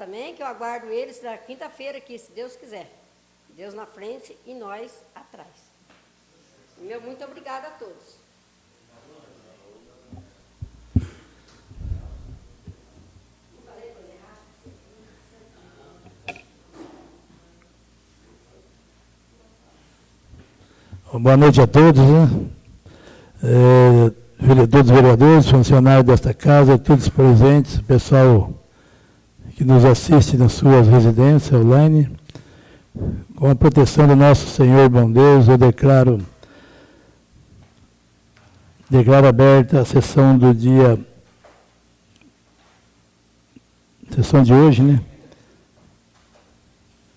também, que eu aguardo eles na quinta-feira aqui, se Deus quiser. Deus na frente e nós atrás. Meu muito obrigada a todos. Boa noite a todos, né? É, vereadores, funcionários desta casa, todos presentes, pessoal que nos assiste nas suas residências online. Com a proteção do nosso Senhor bom Deus, eu declaro, declaro aberta a sessão do dia, sessão de hoje, né?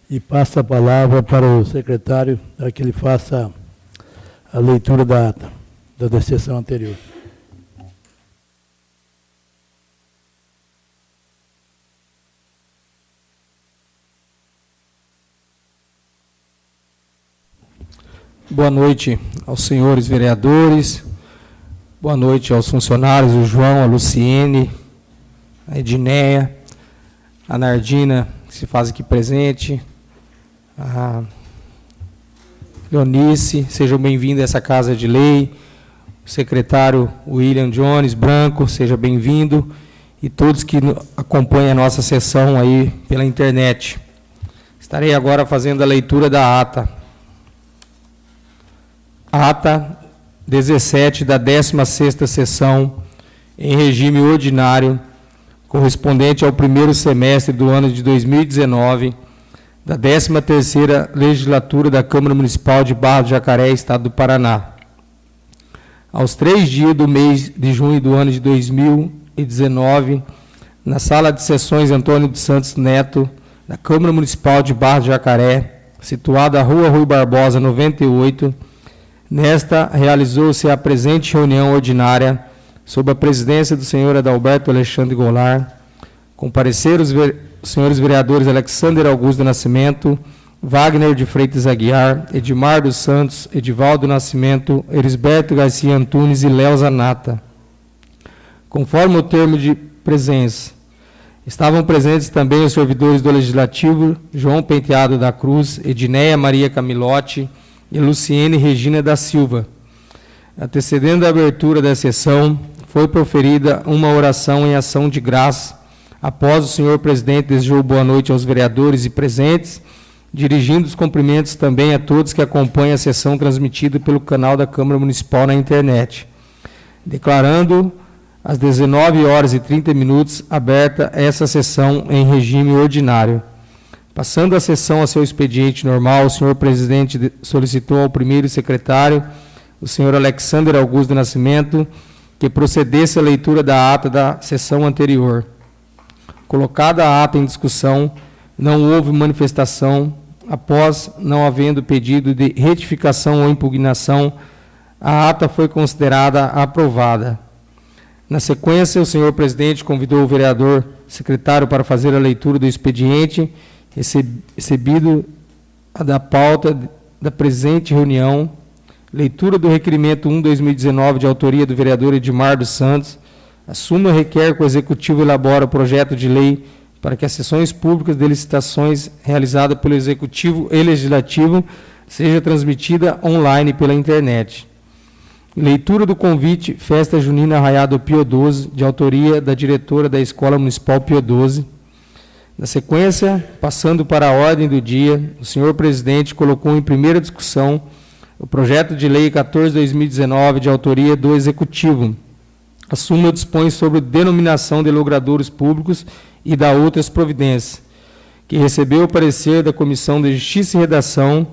E passo a palavra para o secretário, para que ele faça a leitura da ata da sessão anterior. Boa noite aos senhores vereadores, boa noite aos funcionários, o João, a Luciene, a Edneia, a Nardina, que se faz aqui presente, a Leonice, sejam bem-vindos a essa casa de lei. O secretário William Jones Branco, seja bem-vindo. E todos que acompanham a nossa sessão aí pela internet. Estarei agora fazendo a leitura da ata. Ata 17 da 16ª sessão, em regime ordinário, correspondente ao primeiro semestre do ano de 2019, da 13ª Legislatura da Câmara Municipal de Barra do Jacaré, Estado do Paraná. Aos três dias do mês de junho do ano de 2019, na Sala de Sessões Antônio de Santos Neto, da Câmara Municipal de Barra do Jacaré, situada à Rua Rui Barbosa, 98, nesta realizou-se a presente reunião ordinária, sob a presidência do senhor Adalberto Alexandre Goulart, compareceram os os senhores vereadores Alexander Augusto Nascimento, Wagner de Freitas Aguiar, Edmar dos Santos, Edivaldo Nascimento, Erisberto Garcia Antunes e Léo Zanata. Conforme o termo de presença, estavam presentes também os servidores do Legislativo, João Penteado da Cruz, Edneia Maria Camilotti e Luciene Regina da Silva. Antecedendo a abertura da sessão, foi proferida uma oração em ação de graça Após o senhor presidente desejou boa noite aos vereadores e presentes, dirigindo os cumprimentos também a todos que acompanham a sessão transmitida pelo canal da Câmara Municipal na internet. Declarando às 19 horas e 30 minutos aberta essa sessão em regime ordinário. Passando a sessão a seu expediente normal, o senhor presidente solicitou ao primeiro secretário, o senhor Alexander Augusto Nascimento, que procedesse à leitura da ata da sessão anterior. Colocada a ata em discussão, não houve manifestação. Após não havendo pedido de retificação ou impugnação, a ata foi considerada aprovada. Na sequência, o senhor presidente convidou o vereador secretário para fazer a leitura do expediente recebido da pauta da presente reunião, leitura do requerimento 1-2019 de autoria do vereador Edmar dos Santos, a súmula requer que o Executivo elabore o projeto de lei para que as sessões públicas de licitações realizadas pelo Executivo e Legislativo seja transmitida online pela internet. Leitura do convite Festa Junina Arraiado Pio 12, de autoria da diretora da Escola Municipal Pio 12. Na sequência, passando para a ordem do dia, o senhor presidente colocou em primeira discussão o projeto de lei 14/2019 de autoria do Executivo, a súmula dispõe sobre denominação de logradouros públicos e da outras providências, que recebeu o parecer da Comissão de Justiça e Redação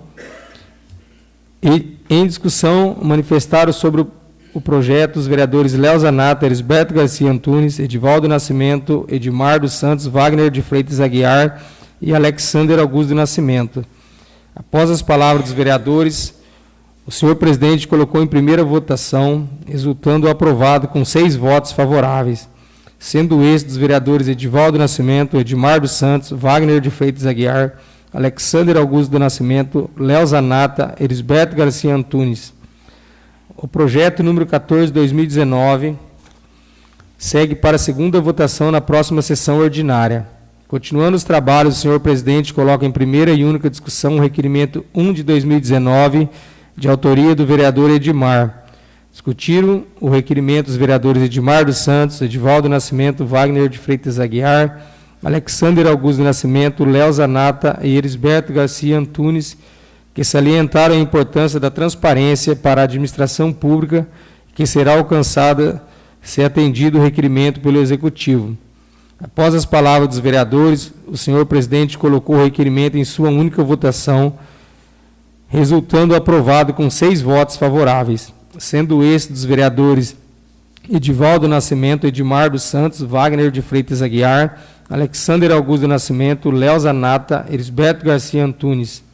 e, em discussão, manifestaram sobre o, o projeto os vereadores Léo Zanata, Elisberto Garcia Antunes, Edivaldo Nascimento, Edmar dos Santos, Wagner de Freitas Aguiar e Alexander Augusto do Nascimento. Após as palavras dos vereadores, o senhor presidente colocou em primeira votação, resultando aprovado com seis votos favoráveis, sendo estes dos vereadores Edivaldo Nascimento, Edmar dos Santos, Wagner de Freitas Aguiar, Alexander Augusto do Nascimento, Léo Zanata, Elisberto Garcia Antunes. O projeto número 14 de 2019 segue para a segunda votação na próxima sessão ordinária. Continuando os trabalhos, o senhor presidente coloca em primeira e única discussão o requerimento 1 de 2019, de autoria do vereador Edmar. Discutiram o requerimento dos vereadores Edmar dos Santos, Edivaldo Nascimento, Wagner de Freitas Aguiar, Alexander Augusto Nascimento, Léo Zanata e Elisberto Garcia Antunes, que salientaram a importância da transparência para a administração pública, que será alcançada se atendido o requerimento pelo Executivo. Após as palavras dos vereadores, o senhor presidente colocou o requerimento em sua única votação, resultando aprovado com seis votos favoráveis, sendo esse dos vereadores Edivaldo Nascimento, Edmar dos Santos, Wagner de Freitas Aguiar, Alexander Augusto Nascimento, Léo Zanata, Elisberto Garcia Antunes.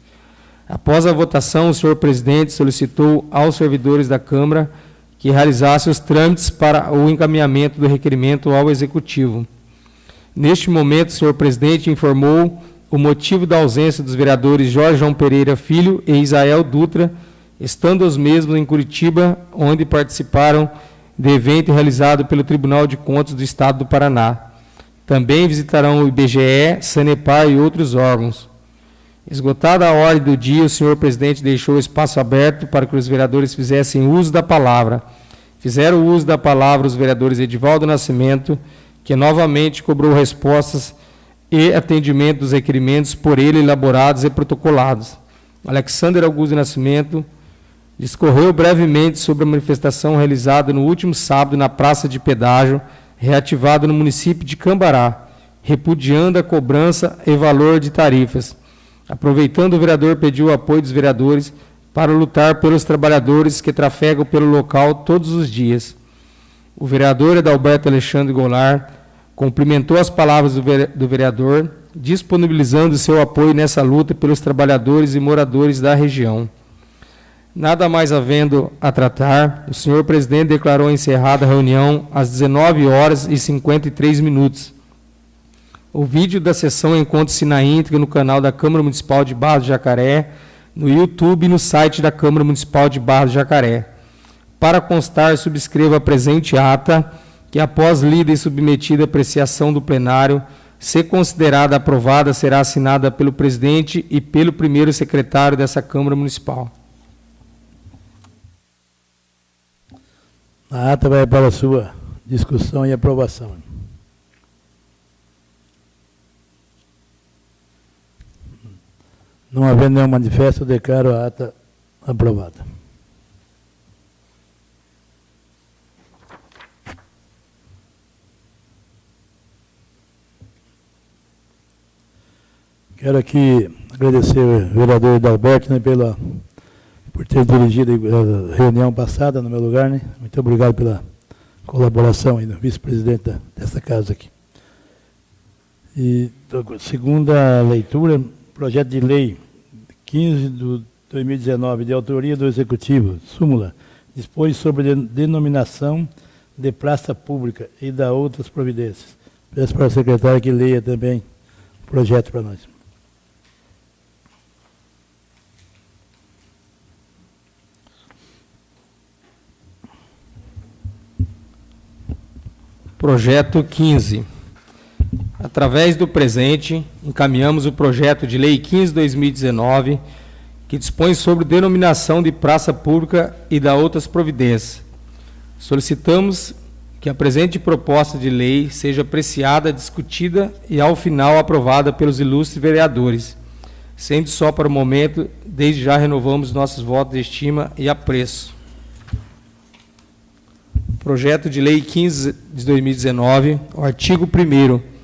Após a votação, o senhor presidente solicitou aos servidores da Câmara que realizasse os trâmites para o encaminhamento do requerimento ao Executivo. Neste momento, o senhor presidente informou o motivo da ausência dos vereadores Jorge João Pereira Filho e Isael Dutra, estando os mesmos em Curitiba, onde participaram de evento realizado pelo Tribunal de Contas do Estado do Paraná. Também visitarão o IBGE, Sanepar e outros órgãos. Esgotada a ordem do dia, o senhor presidente deixou o espaço aberto para que os vereadores fizessem uso da palavra. Fizeram uso da palavra os vereadores Edivaldo Nascimento, que novamente cobrou respostas e atendimento dos requerimentos por ele elaborados e protocolados. Alexander Augusto Nascimento discorreu brevemente sobre a manifestação realizada no último sábado na Praça de Pedágio, reativada no município de Cambará, repudiando a cobrança e valor de tarifas. Aproveitando, o vereador pediu o apoio dos vereadores para lutar pelos trabalhadores que trafegam pelo local todos os dias. O vereador Adalberto Alexandre Goulart cumprimentou as palavras do vereador, disponibilizando seu apoio nessa luta pelos trabalhadores e moradores da região. Nada mais havendo a tratar, o senhor presidente declarou encerrada a reunião às 19 horas e 53 minutos. O vídeo da sessão encontra-se na íntegra no canal da Câmara Municipal de Barra do Jacaré, no YouTube e no site da Câmara Municipal de Barra do Jacaré. Para constar, subscreva a presente ata que após lida e submetida à apreciação do plenário, se considerada aprovada, será assinada pelo presidente e pelo primeiro secretário dessa Câmara Municipal. A ata vai para a sua discussão e aprovação. Não havendo nenhum manifesto, declaro a ata aprovada. Quero aqui agradecer ao vereador Dalberto né, pela, por ter dirigido a reunião passada no meu lugar. Né? Muito obrigado pela colaboração aí do vice-presidente dessa casa aqui. E segunda leitura, projeto de lei 15 de 2019, de autoria do Executivo, súmula, dispõe sobre denominação de praça pública e da outras providências. Peço para a secretária que leia também o projeto para nós. Projeto 15. Através do presente, encaminhamos o projeto de Lei 15-2019, que dispõe sobre denominação de praça pública e da outras providências. Solicitamos que a presente proposta de lei seja apreciada, discutida e, ao final, aprovada pelos ilustres vereadores. Sendo só para o momento, desde já renovamos nossos votos de estima e apreço. Projeto de Lei 15 de 2019, o artigo 1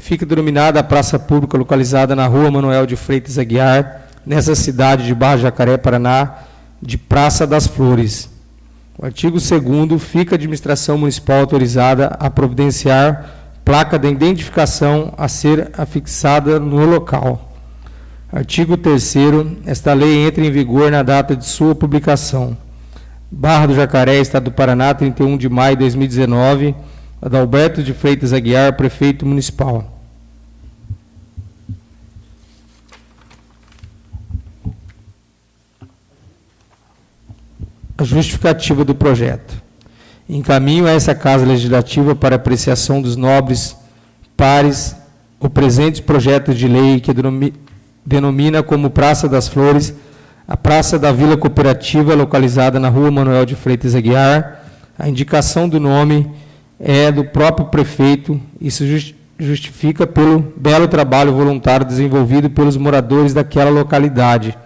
fica denominada a praça pública localizada na rua Manuel de Freitas Aguiar, nessa cidade de Barra Jacaré, Paraná, de Praça das Flores. O artigo 2 fica a administração municipal autorizada a providenciar placa de identificação a ser afixada no local. Artigo 3 esta lei entra em vigor na data de sua publicação. Barra do Jacaré, Estado do Paraná, 31 de maio de 2019. Adalberto de Freitas Aguiar, Prefeito Municipal. A justificativa do projeto. Encaminho a essa Casa Legislativa para apreciação dos nobres pares o presente projeto de lei que denomina como Praça das Flores a Praça da Vila Cooperativa, localizada na Rua Manuel de Freitas Aguiar. A indicação do nome é do próprio prefeito e se justifica pelo belo trabalho voluntário desenvolvido pelos moradores daquela localidade,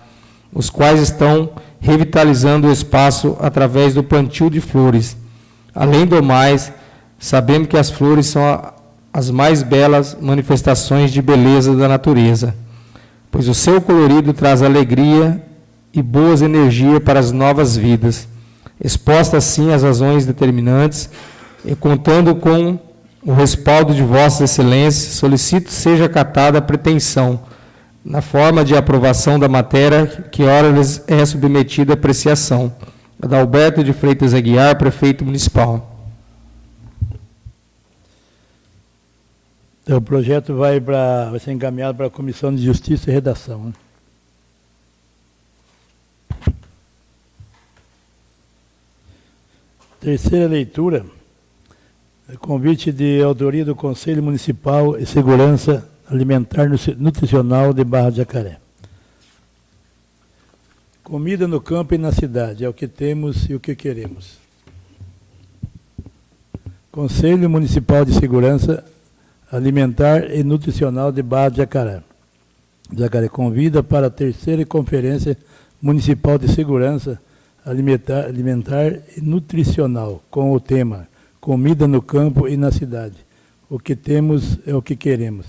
os quais estão revitalizando o espaço através do plantio de flores. Além do mais, sabemos que as flores são as mais belas manifestações de beleza da natureza, pois o seu colorido traz alegria e boas energias para as novas vidas. Exposta assim às razões determinantes e contando com o respaldo de Vossas Excelências, solicito seja acatada a pretensão, na forma de aprovação da matéria que ora é submetida a apreciação. Adalberto de Freitas Aguiar, Prefeito Municipal. Então, o projeto vai, pra, vai ser encaminhado para a Comissão de Justiça e Redação. Né? Terceira leitura, convite de autoria do Conselho Municipal e Segurança Alimentar Nutricional de Barra de Jacaré. Comida no campo e na cidade, é o que temos e o que queremos. Conselho Municipal de Segurança Alimentar e Nutricional de Barra de Jacaré. Jacaré convida para a terceira Conferência Municipal de Segurança alimentar, alimentar e nutricional, com o tema Comida no campo e na cidade. O que temos é o que queremos.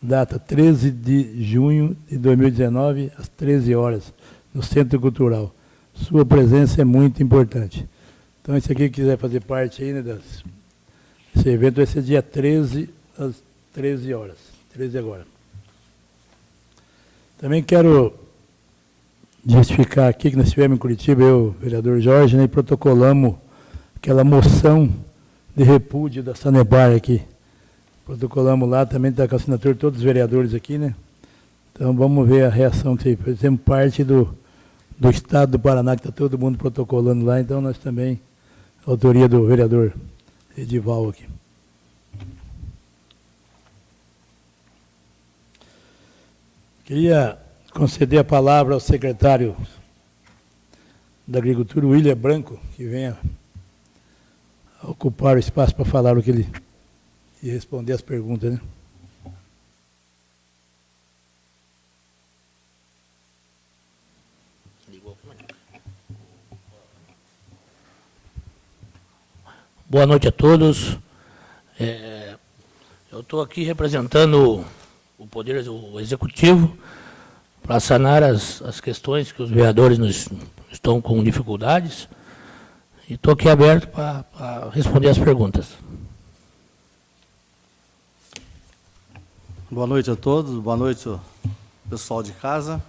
Data 13 de junho de 2019, às 13 horas, no Centro Cultural. Sua presença é muito importante. Então, esse aqui quiser fazer parte aí, né, das, esse evento vai ser dia 13, às 13 horas. 13 agora. Também quero justificar aqui que nós estivemos em Curitiba, eu, vereador Jorge, né, e protocolamos aquela moção de repúdio da Sanebar aqui. Protocolamos lá, também está com a assinatura de todos os vereadores aqui, né? Então vamos ver a reação que fizemos parte do, do Estado do Paraná, que está todo mundo protocolando lá, então nós também, autoria do vereador Edival aqui. Queria conceder a palavra ao secretário da Agricultura, William Branco, que venha ocupar o espaço para falar o que ele e responder as perguntas, né? Boa noite a todos. É, eu estou aqui representando o Poder Executivo para sanar as, as questões que os vereadores nos, estão com dificuldades. E estou aqui aberto para responder as perguntas. Boa noite a todos, boa noite pessoal de casa.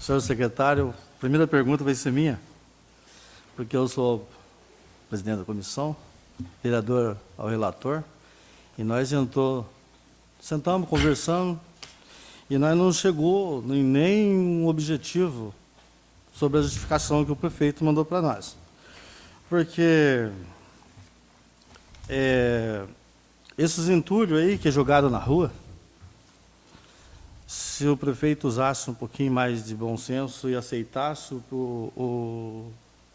Senhor secretário, a primeira pergunta vai ser minha, porque eu sou presidente da comissão, vereador ao relator, e nós entrou, sentamos, conversamos, e nós não chegou em nenhum objetivo sobre a justificação que o prefeito mandou para nós. Porque é, esses entulhos aí que é jogado na rua, se o prefeito usasse um pouquinho mais de bom senso e aceitasse o, o,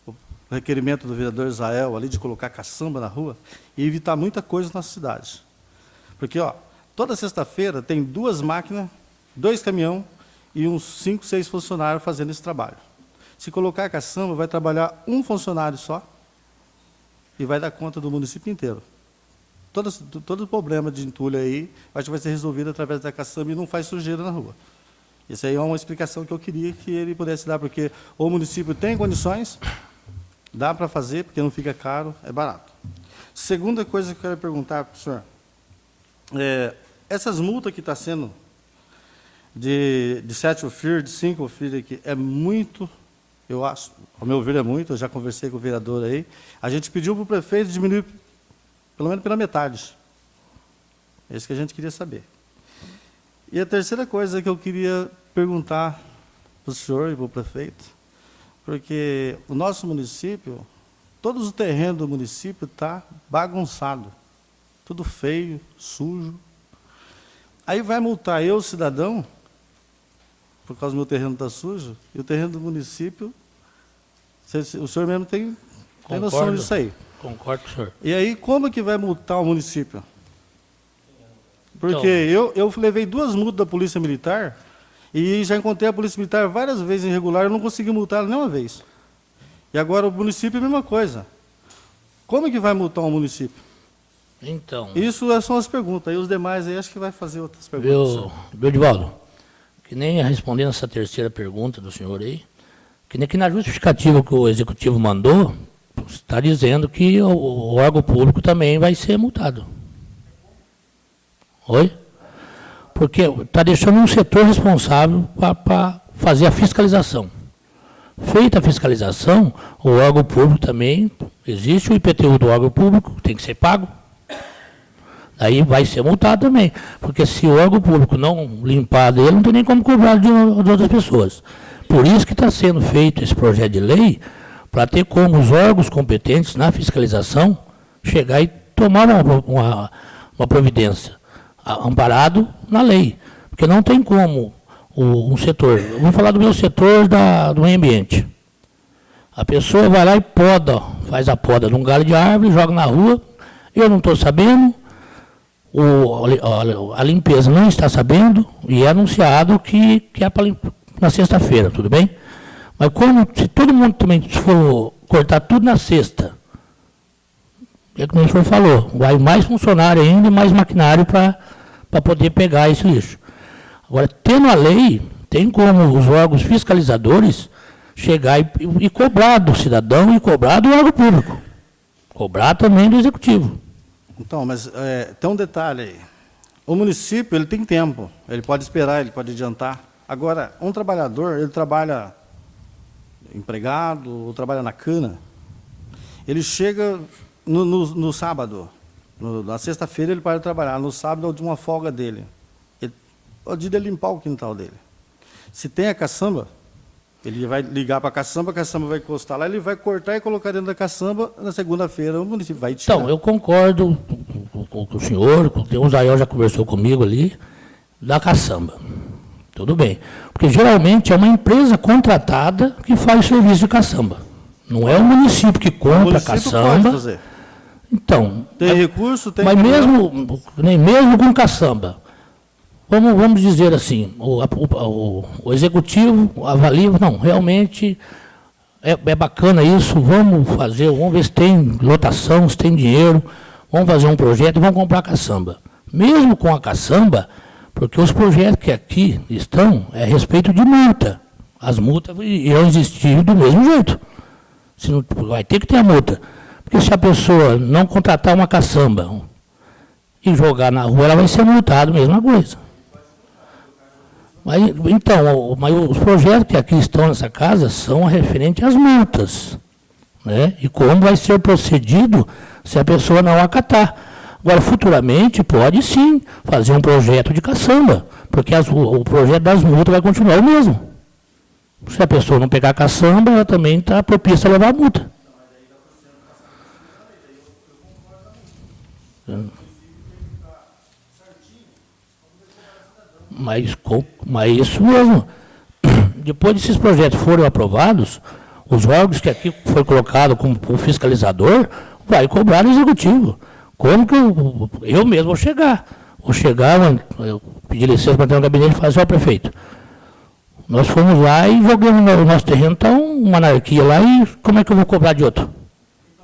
o requerimento do vereador Israel ali de colocar caçamba na rua, ia evitar muita coisa na cidade. Porque, ó, toda sexta-feira tem duas máquinas dois caminhões e uns cinco, seis funcionários fazendo esse trabalho. Se colocar a caçamba, vai trabalhar um funcionário só e vai dar conta do município inteiro. Todo, todo problema de entulho aí acho que vai ser resolvido através da caçamba e não faz sujeira na rua. Isso aí é uma explicação que eu queria que ele pudesse dar, porque o município tem condições, dá para fazer, porque não fica caro, é barato. Segunda coisa que eu quero perguntar para o senhor, é, essas multas que estão tá sendo de, de sete FIR, de cinco FIR aqui, é muito, eu acho, ao meu ver é muito, eu já conversei com o vereador aí, a gente pediu para o prefeito diminuir pelo menos pela metade. É isso que a gente queria saber. E a terceira coisa que eu queria perguntar para o senhor e para o prefeito, porque o nosso município, todos os terrenos do município está bagunçado, tudo feio, sujo, Aí vai multar eu, cidadão, por causa do meu terreno está sujo, e o terreno do município, o senhor mesmo tem, tem noção disso aí. Concordo com o senhor. E aí, como que vai multar o município? Porque Então- eu, eu levei duas multas da Polícia Militar e já encontrei a Polícia Militar várias vezes irregular, eu não consegui multar nenhuma vez. E agora o município é a mesma coisa. Como que vai multar um município? Então, Isso são as perguntas. Aí os demais aí acho que vai fazer outras perguntas. viu, Divaldo? Que nem respondendo essa terceira pergunta do senhor aí, que na justificativa que o executivo mandou, está dizendo que o, o órgão público também vai ser multado. Oi? Porque está deixando um setor responsável para fazer a fiscalização. Feita a fiscalização, o órgão público também, existe o IPTU do órgão público, tem que ser pago. Aí vai ser multado também. Porque se o órgão público não limpar dele, não tem nem como cobrar de, de outras pessoas. Por isso que está sendo feito esse projeto de lei, para ter como os órgãos competentes na fiscalização chegar e tomar uma, uma, uma providência, amparado na lei. Porque não tem como o, um setor. Vou falar do meu setor da, do meio ambiente. A pessoa vai lá e poda, faz a poda de um galho de árvore, joga na rua, eu não estou sabendo, o- a, a limpeza não está sabendo e é anunciado que, que é para na sexta-feira, tudo bem? Mas como se todo mundo também for cortar tudo na sexta, é como o senhor falou, vai mais funcionário ainda e mais maquinário para poder pegar esse lixo. Agora, tendo a lei, tem como os órgãos fiscalizadores chegar e, e cobrar do cidadão e cobrar do órgão público. Cobrar também do executivo. Então, mas é, tem um detalhe aí. O município ele tem tempo, ele pode esperar, ele pode adiantar. Agora, um trabalhador, ele trabalha empregado, ou trabalha na cana, ele chega no, no- no sábado, no- na sexta-feira ele para de trabalhar, no sábado é de uma folga dele. Ele, é o dia de limpar o quintal dele. Se tem a caçamba, ele vai ligar para a caçamba, a caçamba vai encostar lá, ele vai cortar e colocar dentro da caçamba, na segunda-feira o município vai tirar. Então, eu concordo com, com- com o senhor, com, o Zayel já conversou comigo ali, da caçamba. Tudo bem. Porque geralmente é uma empresa contratada que faz o serviço de caçamba. Não é o município que compra a caçamba. Então, Tem recurso, tem... mas mesmo, nem mesmo com caçamba, vamos, vamos dizer assim, o, a- o- o- executivo avalia, não, realmente é, é bacana isso, vamos fazer, vamos ver se tem lotação, se tem dinheiro, vamos fazer um projeto e vamos comprar caçamba. Mesmo com a caçamba, porque os projetos que aqui estão é a respeito de multa. As multas irão existir do mesmo jeito. Se não- vai ter que ter a multa. Porque se a pessoa não contratar uma caçamba e jogar na rua, ela vai ser multada, mesma coisa. Mas, então, mas os projetos que aqui estão nessa casa são referentes às multas. Né? E como vai ser procedido se a pessoa não acatar. Agora, futuramente, pode sim fazer um projeto de caçamba, porque as- o, projeto das multas vai continuar o mesmo. Se a pessoa não pegar caçamba, ela também está propícia a levar a multa. Mas, mas isso mesmo. Depois desses projetos forem aprovados, os órgãos que aqui foi colocado como fiscalizador vai cobrar o executivo. Como que eu, eu mesmo vou chegar? Vou chegar, eu- pedi licença para entrar no gabinete e falar assim, ó prefeito, nós fomos lá e jogamos no nosso terreno, está uma anarquia lá, e como é que eu vou cobrar de outro?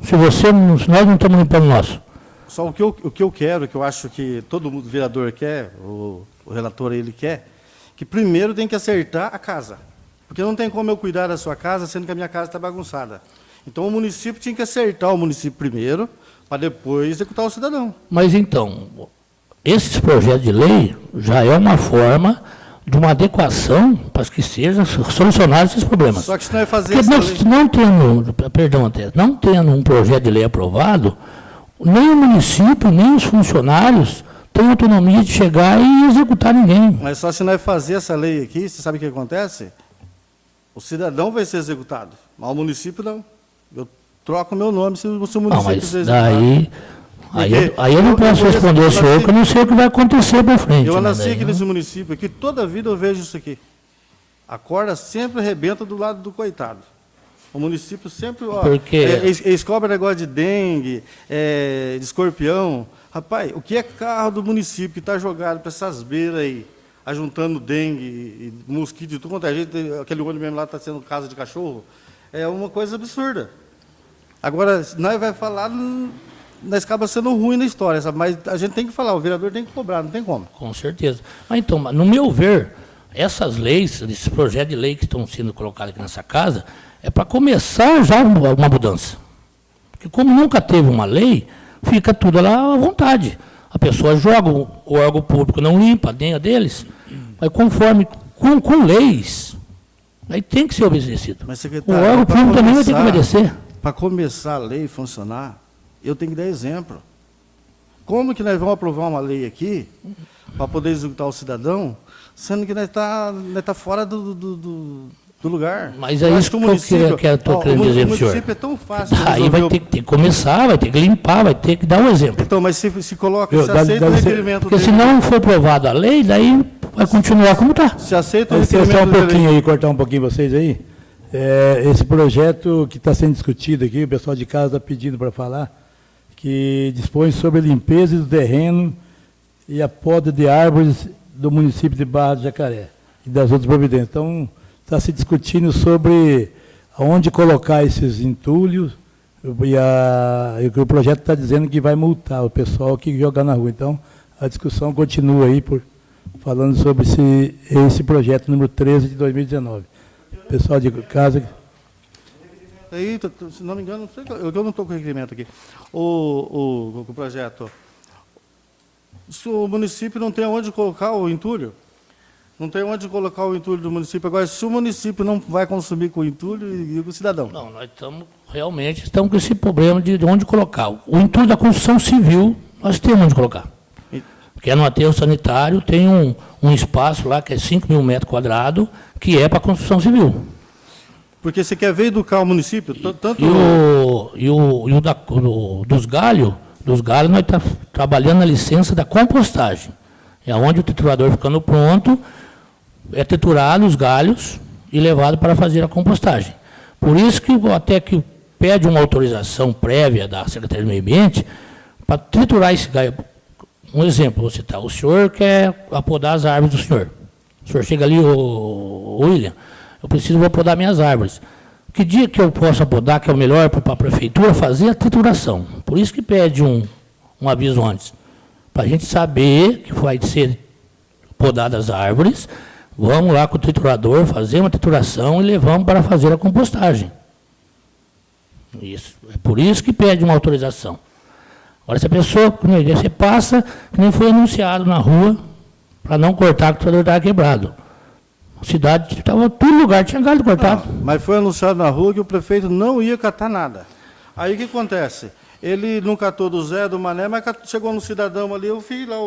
Se você, se nós não estamos limpando o nosso. Só o que, eu, o que eu quero, que eu acho que todo mundo, vereador quer, o, o relator ele quer, que primeiro tem que acertar a casa. Porque não tem como eu cuidar da sua casa, sendo que a minha casa está bagunçada. Então o município tinha que acertar o município primeiro, para depois executar o cidadão. Mas então, esses projetos de lei já é uma forma de uma adequação para que sejam solucionados esses problemas. Só que se não é fazer Porque se não tendo, perdão até, não tendo um projeto de lei aprovado, nem o município, nem os funcionários têm autonomia de chegar e executar ninguém. Mas só se nós fazer essa lei aqui, você sabe o que acontece? O cidadão vai ser executado, mas o município não. Eu troco meu nome se, o- se o Não, município mas ser executado. daí Aí, eu, aí eu não posso eu- responder eu ao senhor, porque eu não sei o que vai acontecer para frente. Eu né, nasci daí, aqui né? nesse município aqui, toda a vida eu vejo isso aqui. A corda sempre arrebenta do lado do coitado. O município sempre, ó, Porque- é, eles, cobram negócio de dengue, é, de escorpião. Rapaz, o que é carro do município que está jogado para essas beiras aí, ajuntando dengue mosquito e tudo quanto é gente, aquele olho mesmo lá está sendo casa de cachorro, é uma coisa absurda. Agora, nós vai falar, nós acaba sendo ruim na história, sabe? mas a gente tem que falar, o vereador tem que cobrar, não tem como. Com certeza. Mas então, no meu ver, essas leis, esses projetos de lei que estão sendo colocados aqui nessa casa, é para começar já uma mudança. Porque como nunca teve uma lei, fica tudo lá à vontade. A pessoa joga, o órgão público não limpa nem a deles, mas conforme, com, com leis, aí tem que ser obedecido. Mas, O órgão público também vai ter que obedecer. Para começar a lei funcionar, eu tenho que dar exemplo. Como que nós vamos aprovar uma lei aqui para poder executar o cidadão, sendo que nós está nós tá fora do, do, do- do lugar? Mas é isso que eu ó, querendo o dizer O senhor. município é tão fácil Aí vai o- ter, que- ter que começar, vai ter que limpar, vai ter que dar um exemplo. Então, mas se, se coloca, Eu- se dá- aceita dá o requerimento Porque dele, se não for aprovada a lei, daí vai continuar como está. se aceita o requerimento só um pouquinho aí, cortar um pouquinho vocês aí. É, esse projeto que está sendo discutido aqui, o pessoal de casa está pedindo para falar, que dispõe sobre a limpeza do terreno e a poda de árvores do município de Barra do Jacaré e das outras providências. Então, está se discutindo sobre aonde colocar esses entulhos e, a, e o projeto está dizendo que vai multar o pessoal que jogar na rua. Então, a discussão continua aí por, falando sobre esse, esse projeto número 13 de 2019. Pessoal de casa, Aí, se não me engano, não sei, eu eu não estou com o requerimento aqui. O, o, o projeto. Se o município não tem onde colocar o entulho, não tem onde colocar o entulho do município. Agora, se o município não vai consumir com o entulho, e, e o cidadão? Não, nós estamos, realmente, estamos com esse problema de, de onde colocar. O intuito da construção civil, nós temos onde colocar. Porque no aterro sanitário tem um, um espaço lá, que é 5 mil metros quadrados, que é para construção civil. Porque você quer ver educar o município, tanto... E o, e o, e o da- o- dos galhos, dos galhos nós estamos trabalhando na licença da compostagem. É onde o triturador ficando pronto, é triturado os galhos e levado para fazer a compostagem. Por isso que até que pede uma autorização prévia da Secretaria do Meio Ambiente para triturar esse galho. Um exemplo, vou citar. O senhor quer apodar as árvores do senhor. O senhor chega ali, o William, eu preciso vou podar minhas árvores. Que dia que eu posso apodar, que é o melhor para a prefeitura fazer a trituração? Por isso que pede um, um aviso antes. Para a gente saber que vai ser podadas as árvores, vamos lá com o triturador, fazer uma trituração e levamos para fazer a compostagem. Isso. É por isso que pede uma autorização. Agora, se a pessoa, como eu disse, você passa, que nem foi anunciado na rua, para não cortar, que o triturador estava quebrado. A cidade, estava todo lugar, tinha galho cortado. Não, mas foi anunciado na rua que o prefeito não ia catar nada. Aí o que acontece? Ele não catou do Zé, do Mané, mas chegou no cidadão ali, eu fiz lá o,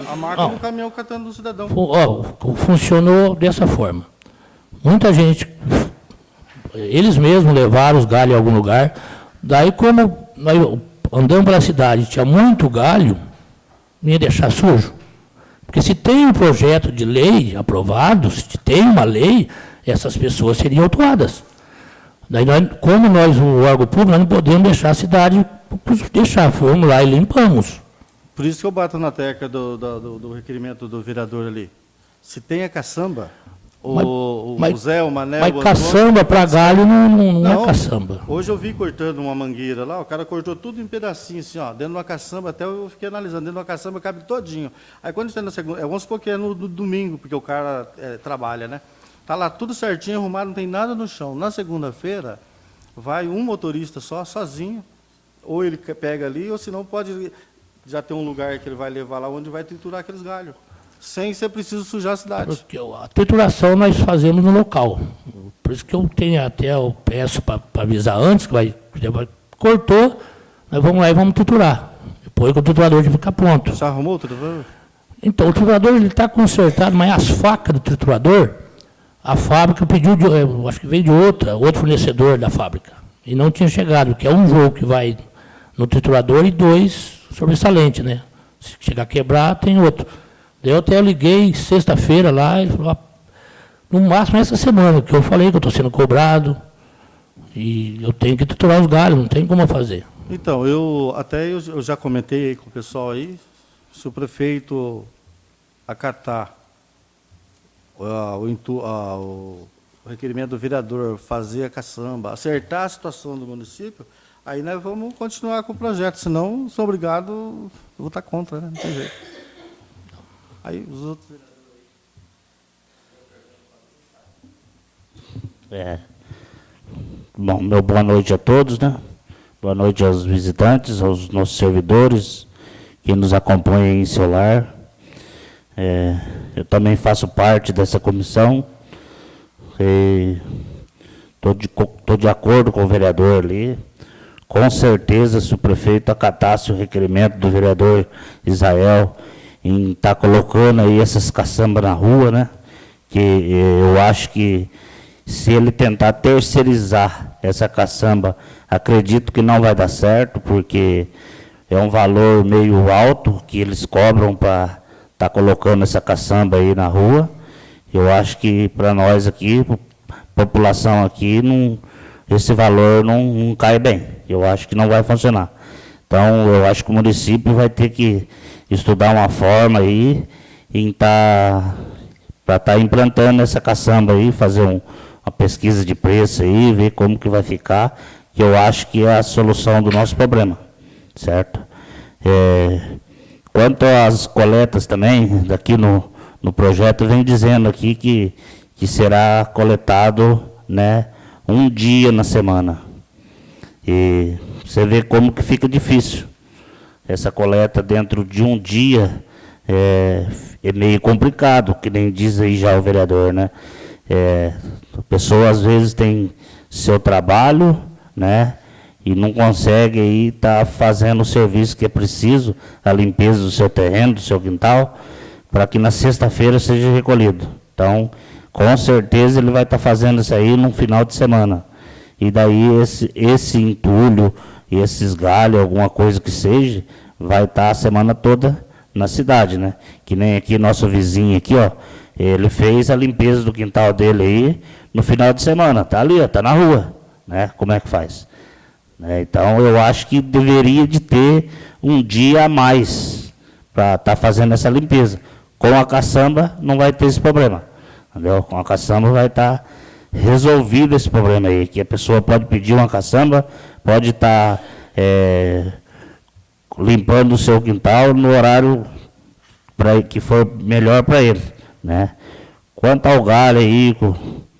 o- a marca Não. do caminhão catando do cidadão. Ó, funcionou dessa forma. Muita gente, eles mesmos levaram os galhos em algum lugar. Daí, como nós andamos pela cidade, tinha muito galho, não ia deixar sujo. Porque se tem um projeto de lei aprovado, se tem uma lei, essas pessoas seriam autuadas. Daí, nós, como nós, o órgão público, nós não podemos deixar a cidade deixar. Fomos lá e limpamos. Por isso que eu bato na tecla do, do, do- do requerimento do vereador ali. Se tem a caçamba, o, Mas- o- mas- Zé, o Mané, Mas o caçamba para galho não, não, não é caçamba. Hoje eu vi cortando uma mangueira lá, o cara cortou tudo em pedacinhos, assim, ó, dentro de uma caçamba, até eu fiquei analisando, dentro de uma caçamba cabe todinho. Aí quando está na segunda, é, vamos supor que é no do- domingo, porque o cara é, trabalha, né? Tá lá tudo certinho, arrumado, não tem nada no chão. Na segunda-feira, vai um motorista só, sozinho, ou ele pega ali, ou senão pode já ter um lugar que ele vai levar lá onde vai triturar aqueles galhos, sem ser preciso sujar a cidade. Porque a trituração nós fazemos no local. Por isso que eu tenho até, eu peço para avisar antes, que vai, cortou, nós vamos lá e vamos triturar. Depois que o triturador fica pronto. Já arrumou tudo? Então, o triturador está consertado, mas as facas do triturador, a fábrica pediu, de, eu acho que veio de outra, outro fornecedor da fábrica. E não tinha chegado, que é um jogo que vai no triturador e dois sobressalente, né? Se chegar a quebrar, tem outro. Eu até liguei sexta-feira lá, ele falou, ah, no máximo essa semana, que eu falei que eu estou sendo cobrado, e eu tenho que triturar os galhos, não tem como fazer. Então, eu até eu, eu já comentei com o pessoal aí, se o prefeito acatar o, o, requerimento do vereador fazer a caçamba, acertar a situação do município, aí nós vamos continuar com o projeto, senão sou obrigado a votar contra, né? não tem jeito. Aí os outros... É. Bom, meu boa noite a todos, né? Boa noite aos visitantes, aos nossos servidores que nos acompanham em seu lar. É, eu também faço parte dessa comissão. Estou de, tô de acordo com o vereador ali. Com certeza, se o prefeito acatasse o requerimento do vereador Israel em estar tá colocando aí essas caçambas na rua, né? Que eu acho que se ele tentar terceirizar essa caçamba Acredito que não vai dar certo, porque é um valor meio alto que eles cobram para estar tá colocando essa caçamba aí na rua. Eu acho que para nós aqui, população aqui, não, esse valor não, não cai bem. Eu acho que não vai funcionar. Então, eu acho que o município vai ter que estudar uma forma aí em tá, para estar tá implantando essa caçamba aí, fazer um, uma pesquisa de preço aí, ver como que vai ficar que eu acho que é a solução do nosso problema, certo? É, quanto às coletas também, daqui no, no projeto, vem dizendo aqui que, que será coletado né, um dia na semana. E você vê como que fica difícil. Essa coleta dentro de um dia é, é meio complicado, que nem diz aí já o vereador, né? É, a pessoa às vezes tem seu trabalho, né? E não consegue aí estar tá fazendo o serviço que é preciso, a limpeza do seu terreno, do seu quintal, para que na sexta-feira seja recolhido. Então, com certeza ele vai estar tá fazendo isso aí no final de semana. E daí esse, esse entulho, esses galhos, alguma coisa que seja, vai estar tá a semana toda na cidade, né? Que nem aqui nosso vizinho aqui, ó, ele fez a limpeza do quintal dele aí no final de semana, tá ali, ó, tá na rua né? Como é que faz? Né? Então, eu acho que deveria de ter um dia a mais para estar tá fazendo essa limpeza. Com a caçamba, não vai ter esse problema. Entendeu? Com a caçamba vai estar tá resolvido esse problema aí, que a pessoa pode pedir uma caçamba, pode estar tá, é, limpando o seu quintal no horário pra, que for melhor para ele. Né? Quanto ao galho aí, o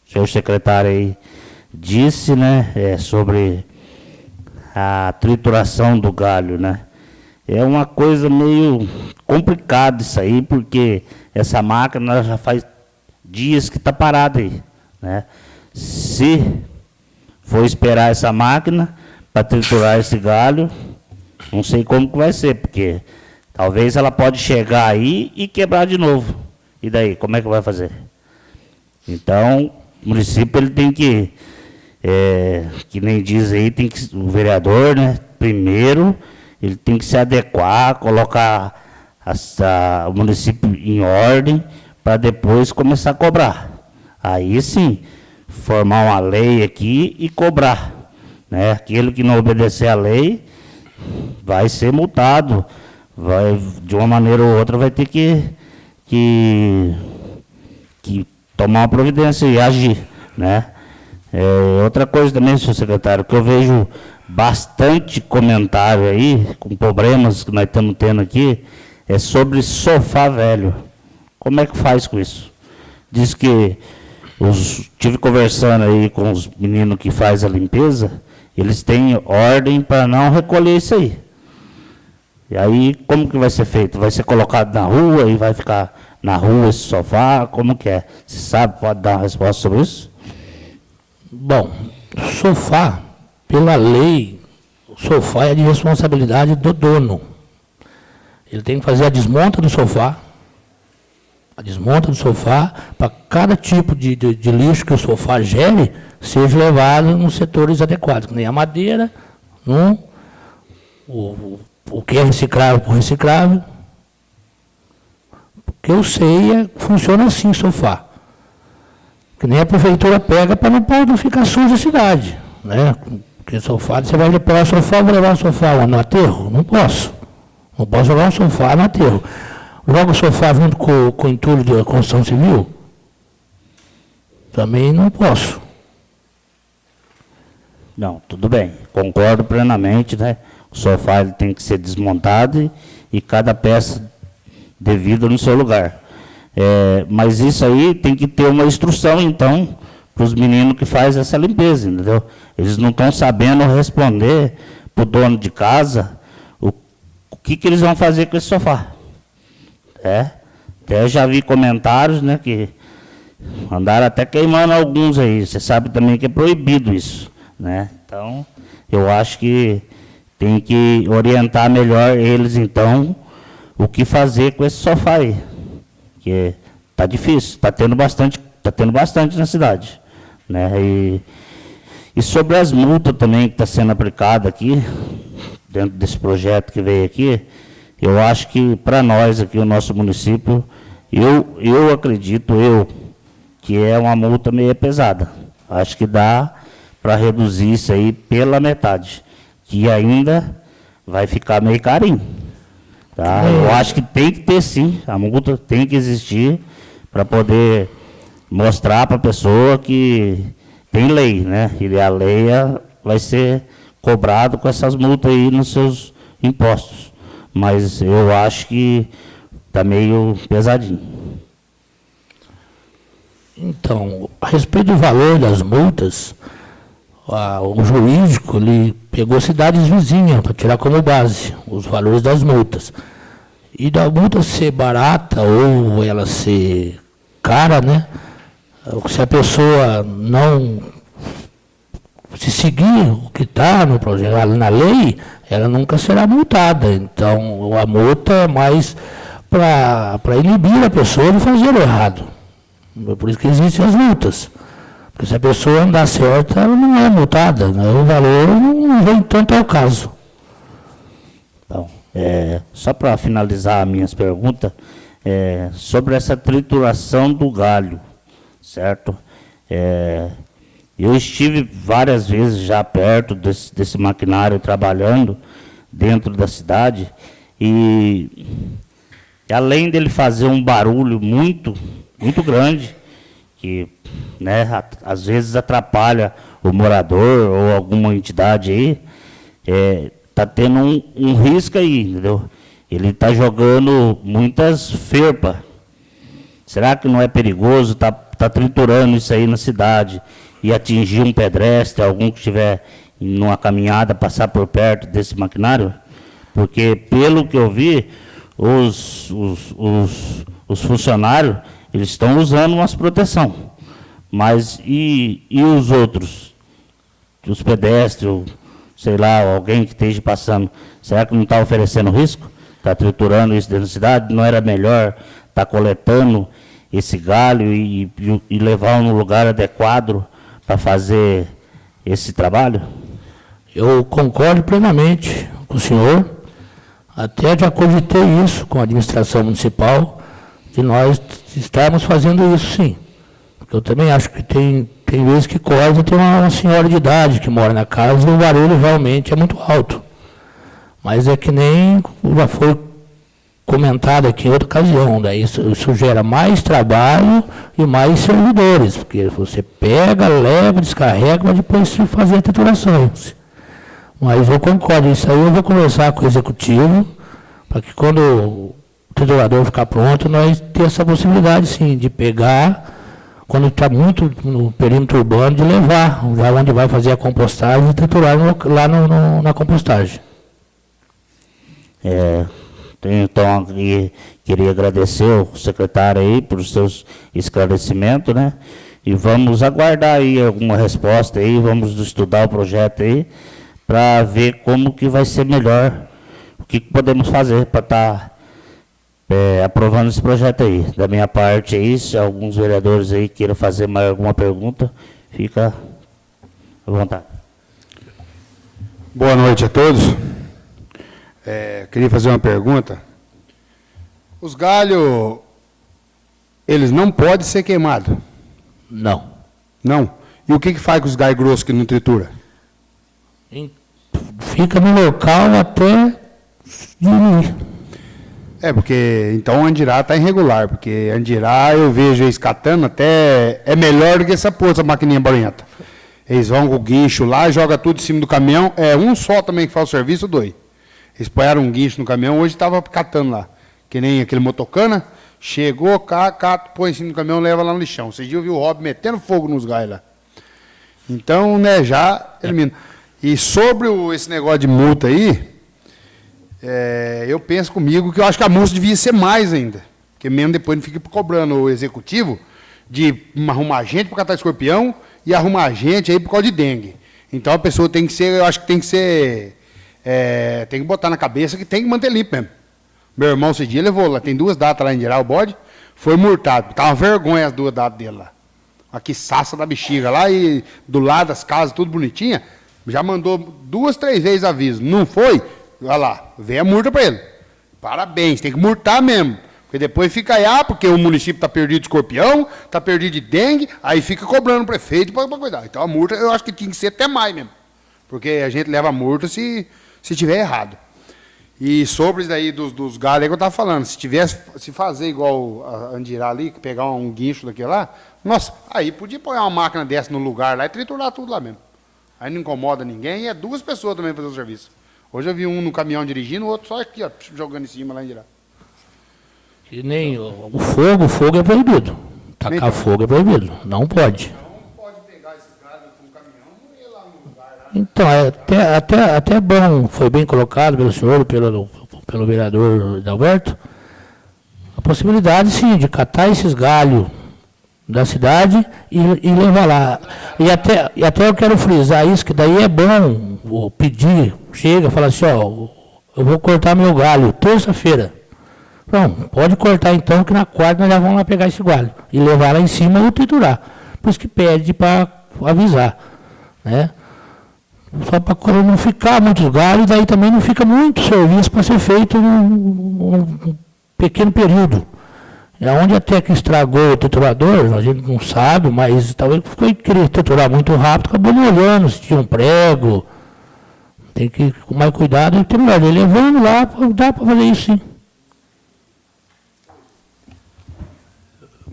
senhor secretário aí, disse, né, é, sobre a trituração do galho, né? É uma coisa meio complicada isso aí, porque essa máquina já faz dias que está parada aí, né? Se for esperar essa máquina para triturar esse galho, não sei como que vai ser, porque talvez ela pode chegar aí e quebrar de novo. E daí, como é que vai fazer? Então, o município ele tem que é, que nem diz aí, tem que, o vereador, né, primeiro, ele tem que se adequar, colocar a, o município em ordem, para depois começar a cobrar. Aí sim, formar uma lei aqui e cobrar. Né? Aquele que não obedecer à lei vai ser multado. Vai, de uma maneira ou outra vai ter que, que, que tomar uma providência e agir. Né? É, outra coisa também, senhor secretário, que eu vejo bastante comentário aí, com problemas que nós estamos tendo aqui, é sobre sofá velho. Como é que faz com isso? Diz que os, tive conversando aí com os meninos que faz a limpeza, eles têm ordem para não recolher isso aí. E aí, como que vai ser feito? Vai ser colocado na rua e vai ficar na rua esse sofá? Como que é? Você sabe, pode dar uma resposta sobre isso? Bom, sofá, pela lei, o sofá é de responsabilidade do dono. Ele tem que fazer a desmonta do sofá, desmonta do sofá, para cada tipo de, de, de, lixo que o sofá gere, seja levado nos setores adequados, nem a madeira, no, o, o que é reciclável por reciclável. O que eu sei é funciona assim sofá. Que nem a prefeitura pega para não, não ficar suja a cidade. Né? Porque sofá, você vai pegar o sofá, vou levar o sofá no aterro? Não posso. Não posso jogar um sofá no aterro. Joga o sofá junto com, com o entulho da construção civil? Também não posso. Não, tudo bem. Concordo plenamente, né? O sofá ele tem que ser desmontado e, e cada peça devida no seu lugar. É, mas isso aí tem que ter uma instrução, então, para os meninos que fazem essa limpeza, entendeu? Eles não estão sabendo responder para o dono de casa o, o que, que eles vão fazer com esse sofá. É, até já vi comentários, né, que andaram até queimando alguns aí. Você sabe também que é proibido isso, né? Então, eu acho que tem que orientar melhor eles, então, o que fazer com esse sofá aí. Que tá difícil, tá tendo bastante, tá tendo bastante na cidade, né? E, e sobre as multas também que está sendo aplicada aqui, dentro desse projeto que veio aqui, eu acho que para nós aqui, o nosso município, eu, eu acredito, eu, que é uma multa meio pesada. Acho que dá para reduzir isso aí pela metade, que ainda vai ficar meio carinho. Tá? Eu acho que tem que ter sim, a multa tem que existir para poder mostrar para a pessoa que tem lei, né? E a lei é, vai ser cobrado com essas multas aí nos seus impostos. Mas eu acho que está meio pesadinho. Então, a respeito do valor das multas, a, o jurídico ele pegou cidades vizinhas para tirar como base os valores das multas. E da multa ser barata ou ela ser cara, né? Se a pessoa não se seguir o que está no projeto, na lei, ela nunca será multada. Então, a multa é mais para inibir a pessoa de fazer o errado. Por isso que existem as multas. Porque se a pessoa andar certa, ela não é multada. Né? O valor não vem tanto ao caso. Bom, é, só para finalizar minhas perguntas, é, sobre essa trituração do galho, certo? É, eu estive várias vezes já perto desse, desse maquinário trabalhando dentro da cidade e além dele fazer um barulho muito, muito grande, que né, às vezes atrapalha o morador ou alguma entidade aí, é, tá tendo um, um risco aí, entendeu? Ele está jogando muitas ferpas. Será que não é perigoso? Está tá triturando isso aí na cidade e atingir um pedestre, algum que estiver numa caminhada, passar por perto desse maquinário? Porque, pelo que eu vi, os, os, os, os funcionários eles estão usando umas proteção. Mas e, e os outros? Os pedestres, sei lá, alguém que esteja passando, será que não está oferecendo risco? Está triturando isso dentro da cidade? Não era melhor estar tá coletando esse galho e, e, e levar no lugar adequado para fazer esse trabalho? Eu concordo plenamente com o senhor. Até já cogitei isso com a administração municipal, de nós estarmos fazendo isso sim. Porque eu também acho que tem, tem vezes que corta tem uma, uma senhora de idade que mora na casa o barulho realmente é muito alto. Mas é que nem já foi comentado aqui em outra ocasião, daí isso, isso, gera mais trabalho e mais servidores, porque você pega, leva, descarrega, mas depois se fazer titulações. Mas eu concordo, isso aí eu vou conversar com o executivo, para que quando o titulador ficar pronto, nós ter essa possibilidade sim, de pegar, quando está muito no perímetro urbano, de levar, já onde vai fazer a compostagem, e triturar lá no, no, na compostagem. É, então, queria agradecer ao secretário aí por seus esclarecimentos, né? E vamos aguardar aí alguma resposta aí, vamos estudar o projeto aí, para ver como que vai ser melhor, o que podemos fazer para estar tá, é, aprovando esse projeto aí. Da minha parte é isso, alguns vereadores aí queiram fazer mais alguma pergunta, fica à vontade. Boa noite a todos. É, queria fazer uma pergunta. Os galhos, eles não podem ser queimados? Não. Não. E o que, que faz com os galhos grossos que não tritura? Fica no local até diminuir. É, porque então o Andirá está irregular, porque Andirá eu vejo eles catando até. É melhor do que essa porra, essa maquininha barulhenta. Eles vão com o guincho lá, joga tudo em cima do caminhão. É um só também que faz o serviço, dois. Eles põeram um guincho no caminhão, hoje estava catando lá. Que nem aquele motocana. Chegou, cata, põe em cima do caminhão, leva lá no lixão. Você já viu o Rob metendo fogo nos gás lá. Então, né, já elimina. E sobre o- esse negócio de multa aí, é, eu penso comigo que eu acho que a multa devia ser mais ainda. Porque mesmo depois não fica cobrando o executivo de arrumar gente para catar escorpião e arrumar gente aí por causa de dengue. Então a pessoa tem que ser, eu acho que tem que ser. É, tem que botar na cabeça que tem que manter limpo mesmo. Meu irmão esse dia levou lá, tem duas datas lá em geral, o bode, foi multado. Tava uma vergonha as duas datas dele lá. Aqui, saça da bexiga lá e do lado das casas, tudo bonitinha. Já mandou duas, três vezes aviso. Não foi? Olha lá, vem a multa para ele. Parabéns, tem que multar mesmo. Porque depois fica aí, ah, porque o município está perdido de escorpião, está perdido de dengue, aí fica cobrando o prefeito para cuidar. Então a multa eu acho que tinha que ser até mais mesmo. Porque a gente leva a multa se, se tiver errado. E sobre isso daí dos, dos galhos aí que eu estava falando, se tivesse, se fazer igual a Andirá ali, pegar um guincho daquele lá, nossa, aí podia pôr uma máquina dessa no lugar lá e triturar tudo lá mesmo. Aí não incomoda ninguém e é duas pessoas também fazer o serviço. Hoje eu vi um no caminhão dirigindo, o outro só aqui, ó, jogando em cima lá em Andirá. Que nem o, o fogo, o fogo é proibido. Tacar Então. fogo é proibido. Não pode. Então, é até, até, até bom, foi bem colocado pelo senhor pelo, pelo vereador Adalberto, a possibilidade, sim, de catar esses galhos da cidade e, e levar lá. E até, e até eu quero frisar isso, que daí é bom pedir, chega, fala assim, ó, eu vou cortar meu galho terça-feira. Não, pode cortar então, que na quarta nós já vamos lá pegar esse galho e levar lá em cima ou triturar. Por isso que pede para avisar, né? Só para não ficar muitos galhos, daí também não fica muito serviço para ser feito num, num pequeno período. É onde até que estragou o triturador, a gente não sabe, mas talvez foi querer triturar muito rápido, acabou não olhando se tinha um prego. Tem que ir com mais cuidado e triturar. Ele levando lá, dá para fazer isso sim.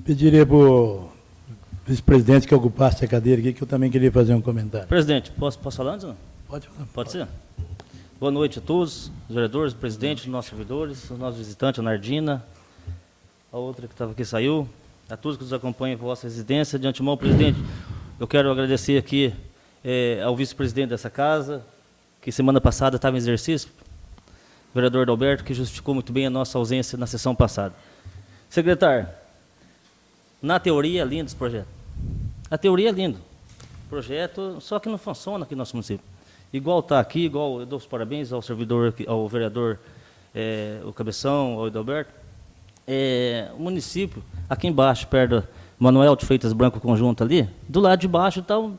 Pediria para o vice-presidente que ocupasse a cadeira aqui, que eu também queria fazer um comentário. Presidente, posso, posso falar antes? Não? Pode falar. Pode ser? Boa noite a todos, os vereadores, o presidente, os nossos servidores, os nossos visitantes, a Nardina, a outra que estava aqui saiu, a todos que nos acompanham em vossa residência. De antemão, presidente, eu quero agradecer aqui eh, ao vice-presidente dessa casa, que semana passada estava em exercício, o vereador Adalberto, que justificou muito bem a nossa ausência na sessão passada. Secretário, na teoria é lindo esse projeto. A teoria é lindo. Projeto, só que não funciona aqui no nosso município. Igual está aqui, igual eu dou os parabéns ao servidor, ao vereador, eh, o Cabeção, ao Edalberto. É, o município, aqui embaixo, perto do Manuel de Freitas Branco Conjunto ali, do lado de baixo está um,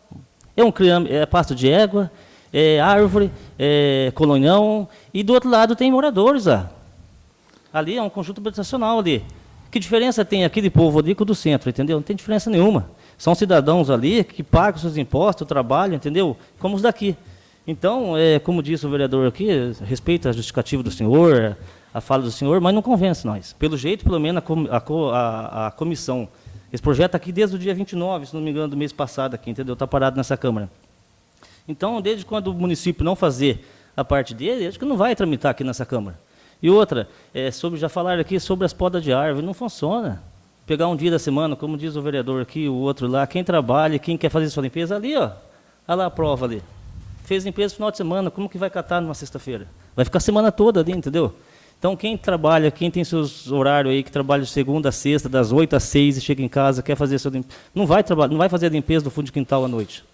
é um criame, é pasto de égua, é árvore, é colonião, e do outro lado tem moradores lá. Ali é um conjunto habitacional ali. Que diferença tem aquele povo ali com o do centro, entendeu? Não tem diferença nenhuma. São cidadãos ali que pagam seus impostos, trabalham, entendeu? Como os daqui. Então, é, como disse o vereador aqui, respeita a justificativa do senhor, a fala do senhor, mas não convence nós. Pelo jeito, pelo menos, a, a a- comissão. Esse projeto aqui desde o dia 29, se não me engano, do mês passado aqui, entendeu? Está parado nessa Câmara. Então, desde quando o município não fazer a parte dele, acho que não vai tramitar aqui nessa Câmara. E outra, é, sobre, já falaram aqui sobre as podas de árvore, não funciona. Pegar um dia da semana, como diz o vereador aqui, o outro lá, quem trabalha, quem quer fazer sua limpeza, ali, ó, olha lá a prova ali. Fez limpeza no final de semana, como que vai catar numa sexta-feira? Vai ficar a semana toda ali, entendeu? Então, quem trabalha, quem tem seus horários aí, que trabalha de segunda a sexta, das 8 às 6 e chega em casa, quer fazer sua limpeza, não vai, trabalhar, não vai fazer a limpeza do fundo de quintal à noite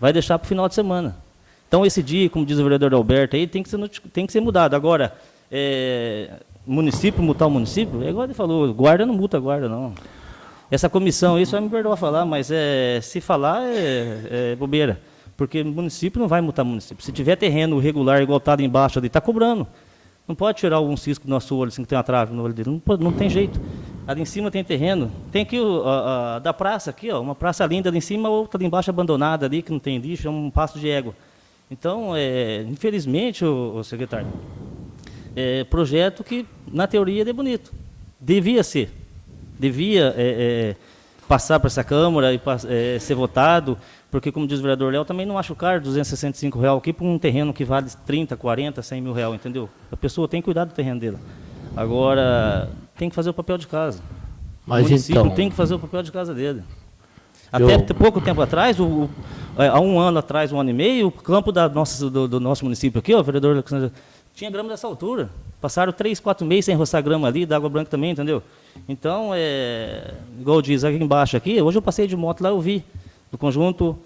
vai deixar para o final de semana. Então, esse dia, como diz o vereador Alberto, aí tem que ser, tem que ser mudado. Agora, é, município, multar o município, é igual ele falou, guarda não multa guarda, não. Essa comissão, isso vai me perdoar falar, mas é, se falar é, é bobeira. Porque município não vai multar município. Se tiver terreno regular igual está embaixo ali, está cobrando. Não pode tirar algum cisco do nosso olho, assim, que tem uma trave no olho dele. Não, não tem jeito. Ali em cima tem terreno. Tem aqui a- da praça, aqui, ó, uma praça linda ali em cima, outra ali embaixo abandonada ali, que não tem lixo, é um pasto de égua. Então, é, infelizmente, o, o secretário, é projeto que, na teoria, é bonito. Devia ser. Devia é, é, passar para essa Câmara e é, ser votado, porque, como diz o vereador Léo, também não acho caro R$ 265 real aqui para um terreno que vale 30, 40, 100 mil real, entendeu? A pessoa tem que cuidar do terreno dela. Agora, tem que fazer o papel de casa. Mas o município então- tem que fazer o papel de casa dele. Eu- Até te- pouco tempo atrás, o, o- é, há um ano atrás, um ano e meio, o campo da nossa, do, do nosso município aqui, ó, o vereador Alexandre, tinha grama dessa altura. Passaram três, quatro meses sem roçar grama ali, da água branca também, entendeu? Então, é, igual diz aqui embaixo aqui, hoje eu passei de moto lá, eu vi, do conjunto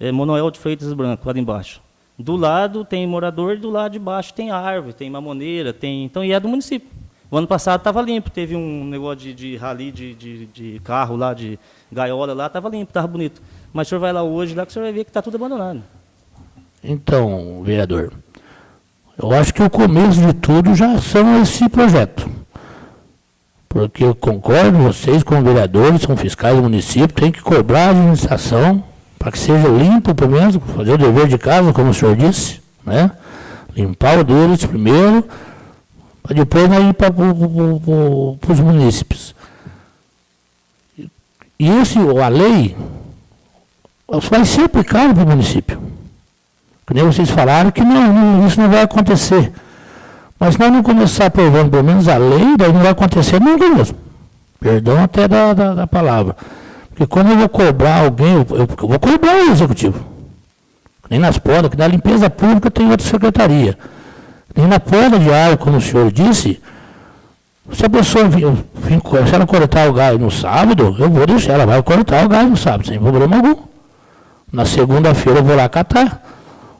é, de Freitas Branco, lá embaixo. Do lado tem morador e do lado de baixo tem árvore, tem mamoneira, tem. Então, e é do município. O ano passado estava limpo, teve um negócio de, de rali de, de, de carro lá, de gaiola lá, estava limpo, estava bonito. Mas o senhor vai lá hoje, lá que o senhor vai ver que está tudo abandonado. Então, vereador, eu acho que o começo de tudo já são esse projeto. Porque eu concordo, vocês como vereadores, são fiscais do município, tem que cobrar a administração para que seja limpo, pelo menos, fazer o dever de casa, como o senhor disse, né? Limpar o deles primeiro, para depois ir para os munícipes. E esse, a lei vai ser aplicada para o município. Que nem vocês falaram que não, não, isso não vai acontecer. Mas nós não começar aprovando pelo menos a lei, daí não vai acontecer nunca mesmo. Perdão até da, da, da palavra. Porque quando eu vou cobrar alguém, eu, eu- vou cobrar o executivo. Nem nas podas, que na limpeza pública tem outra secretaria. Nem na poda de água, como o senhor disse, se a pessoa vir, se ela cortar o galho no sábado, eu vou deixar, ela vai cortar o galho no sábado, sem problema algum. Na segunda-feira eu vou lá catar.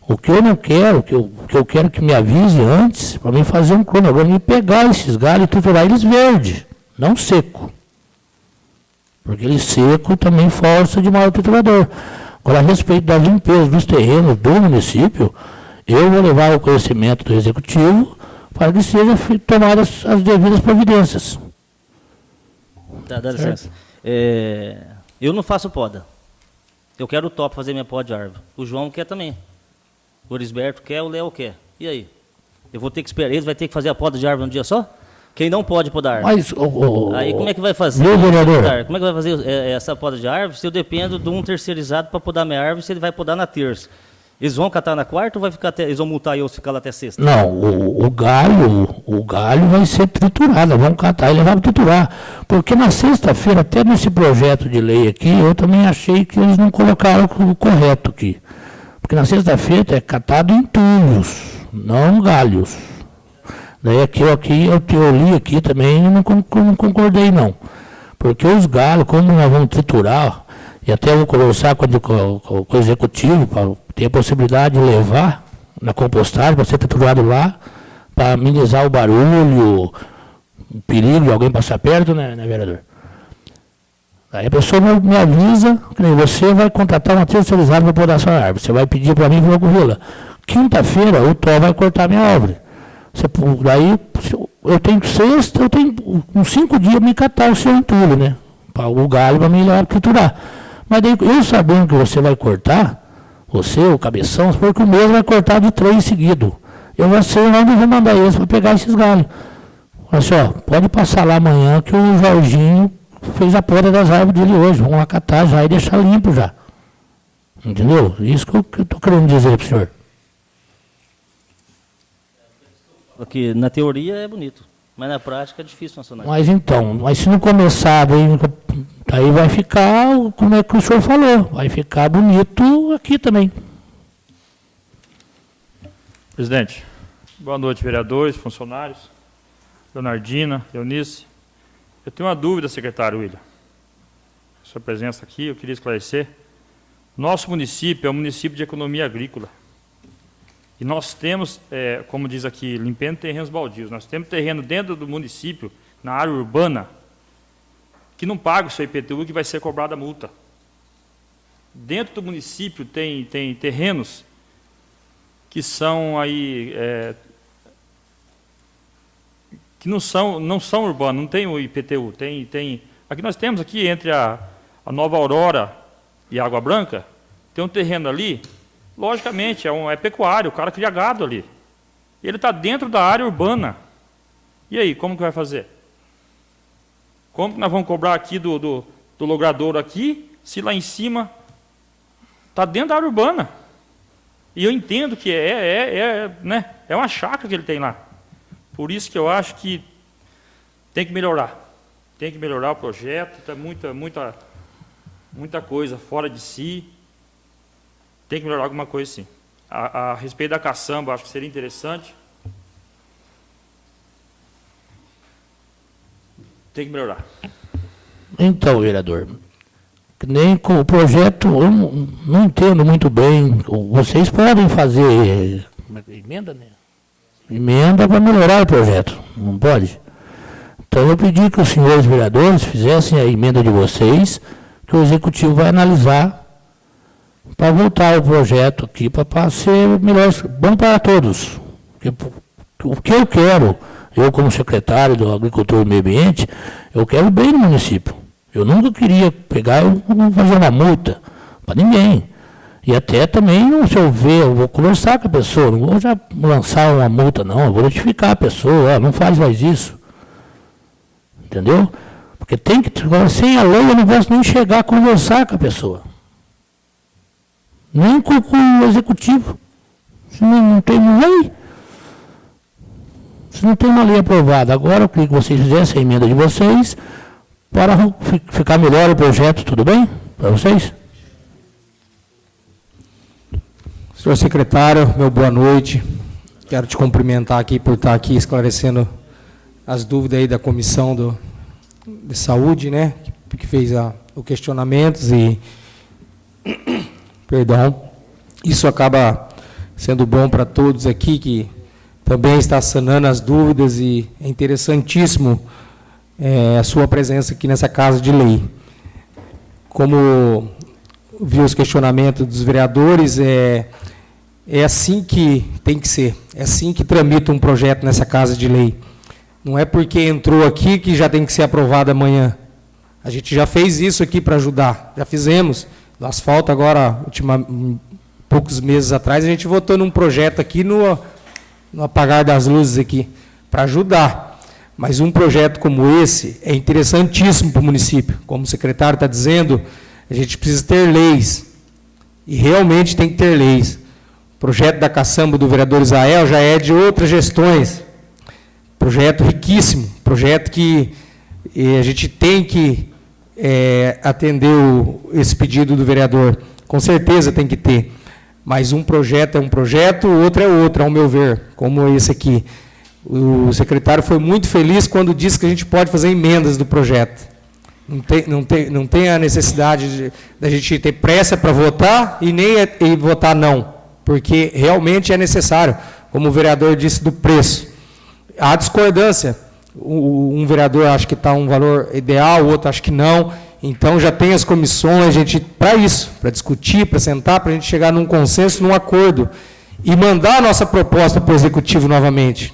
O que eu não quero, o que eu, o que eu quero que me avise antes, para mim fazer um cronograma e pegar esses galhos e triturar eles verde, não seco. Porque ele seco também força de maior triturador. Agora, a respeito da limpeza dos terrenos do município, eu vou levar ao conhecimento do executivo para que sejam tomadas as devidas providências. Dá, dá licença. É, eu não faço poda. Eu quero o top fazer minha poda de árvore. O João quer também. O Orisberto quer, o Léo quer. E aí? Eu vou ter que esperar. Eles vai ter que fazer a poda de árvore um dia só? Quem não pode podar? Mas, o, o- Aí como é que vai fazer? Viu, vereador? Como é que vai fazer é, essa poda de árvore se eu dependo de um terceirizado para podar minha árvore se ele vai podar na terça? Eles vão catar na quarta ou vai ficar até, eles vão multar eu se ficar lá até sexta? Não, o, o galho, o galho vai ser triturado, vamos catar e levar para triturar. Porque na sexta-feira, até nesse projeto de lei aqui, eu também achei que eles não colocaram o correto aqui. Porque na sexta-feira é catado entulhos, não galhos. Daí aqui, eu, aqui eu, eu li aqui também e não, não concordei não. Porque os galhos, como nós vamos triturar, e até vou conversar com, o- com- com- o executivo, para ter a possibilidade de levar na compostagem, para ser triturado lá, para amenizar o barulho, o perigo de alguém passar perto, né, né vereador? Aí a pessoa me, avisa, que você vai contratar uma terceirizada para podar sua árvore. Você vai pedir para mim e com Vila. Quinta-feira o Tó vai cortar minha árvore. Você, daí eu- tenho sexta, eu tenho uns cinco dias me catar o seu entulho, né? O galho para me para triturar. Mas daí, eu sabendo que você vai cortar, você, o cabeção, porque o mesmo vai cortar de três seguido. Eu já sei onde eu vou mandar eles para pegar esses galhos. Olha só, pode passar lá amanhã que o Jorginho fez a poda das árvores dele hoje. Vamos lá catar já e deixar limpo já. Entendeu? Isso que eu estou querendo dizer para o senhor. Porque na teoria é bonito, mas na prática é difícil funcionar. Mas então, mas se não começar, daí, daí vai ficar, como é que o senhor falou, vai ficar bonito aqui também. Presidente, boa noite, vereadores, funcionários, Leonardina, Eunice. Eu tenho uma dúvida, secretário William. Sua presença aqui, eu queria esclarecer. Nosso município é um município de economia agrícola. E nós temos, é, como diz aqui, limpando terrenos baldios, nós temos terreno dentro do município, na área urbana, que não paga o seu IPTU, que vai ser cobrada a multa. Dentro do município tem, tem terrenos que são aí é, que não são, não são urbanos, não tem o IPTU. Tem, tem, aqui nós temos aqui entre a, a Nova Aurora e a Água Branca, tem um terreno ali, logicamente, é, um, é pecuário, o cara cria gado ali. Ele está dentro da área urbana. E aí, como que vai fazer? Como que nós vamos cobrar aqui do, do, do logradouro aqui, se lá em cima está dentro da área urbana? E eu entendo que é, é, é, né, é uma chácara que ele tem lá. Por isso que eu acho que tem que melhorar. Tem que melhorar o projeto, está muita, muita, muita coisa fora de si. Tem que melhorar alguma coisa sim. A, a respeito da caçamba, acho que seria interessante. Tem que melhorar. Então, vereador, nem com o projeto, eu não, não entendo muito bem. Vocês podem fazer emenda, né? Emenda para melhorar o projeto, não pode? Então eu pedi que os senhores vereadores fizessem a emenda de vocês, que o executivo vai analisar para voltar o projeto aqui para ser melhor, bom para todos. O que eu quero, eu como secretário do Agricultura e Meio Ambiente, eu quero bem no município. Eu nunca queria pegar e fazer uma multa para ninguém. E até também, se eu ver, eu vou conversar com a pessoa, não vou já lançar uma multa, não, eu vou notificar a pessoa, não faz mais isso. Entendeu? Porque tem que, sem a lei eu não posso nem chegar a conversar com a pessoa. Nem com, com o executivo. Se não, não tem lei. Se não tem uma lei aprovada. Agora eu queria que vocês fizessem a emenda de vocês para ficar melhor o projeto, tudo bem? Para vocês? Senhor secretário, meu boa noite. Quero te cumprimentar aqui por estar aqui esclarecendo as dúvidas aí da comissão do, de saúde, né? Que, que fez a, o questionamentos e perdão, isso acaba sendo bom para todos aqui que também está sanando as dúvidas e é interessantíssimo é, a sua presença aqui nessa casa de lei. Como vi os questionamentos dos vereadores, é, é assim que tem que ser, é assim que tramita um projeto nessa casa de lei. Não é porque entrou aqui que já tem que ser aprovado amanhã. A gente já fez isso aqui para ajudar, já fizemos. No asfalto agora, última, poucos meses atrás, a gente votou num projeto aqui no, no apagar das luzes aqui, para ajudar. Mas um projeto como esse é interessantíssimo para o município. Como o secretário está dizendo, a gente precisa ter leis. E realmente tem que ter leis projeto da caçamba do vereador Israel já é de outras gestões. Projeto riquíssimo, projeto que eh, a gente tem que é, atender o, esse pedido do vereador. Com certeza tem que ter. Mas um projeto é um projeto, o outro é outro, ao meu ver, como esse aqui. O secretário foi muito feliz quando disse que a gente pode fazer emendas do projeto. Não tem, não tem, não tem a necessidade da gente ter pressa para votar e nem e votar não porque realmente é necessário, como o vereador disse, do preço. Há discordância. Um vereador acha que está um valor ideal, o outro acha que não. Então já tem as comissões, gente, para isso, para discutir, para sentar, para a gente chegar num consenso, num acordo. E mandar a nossa proposta para o executivo novamente.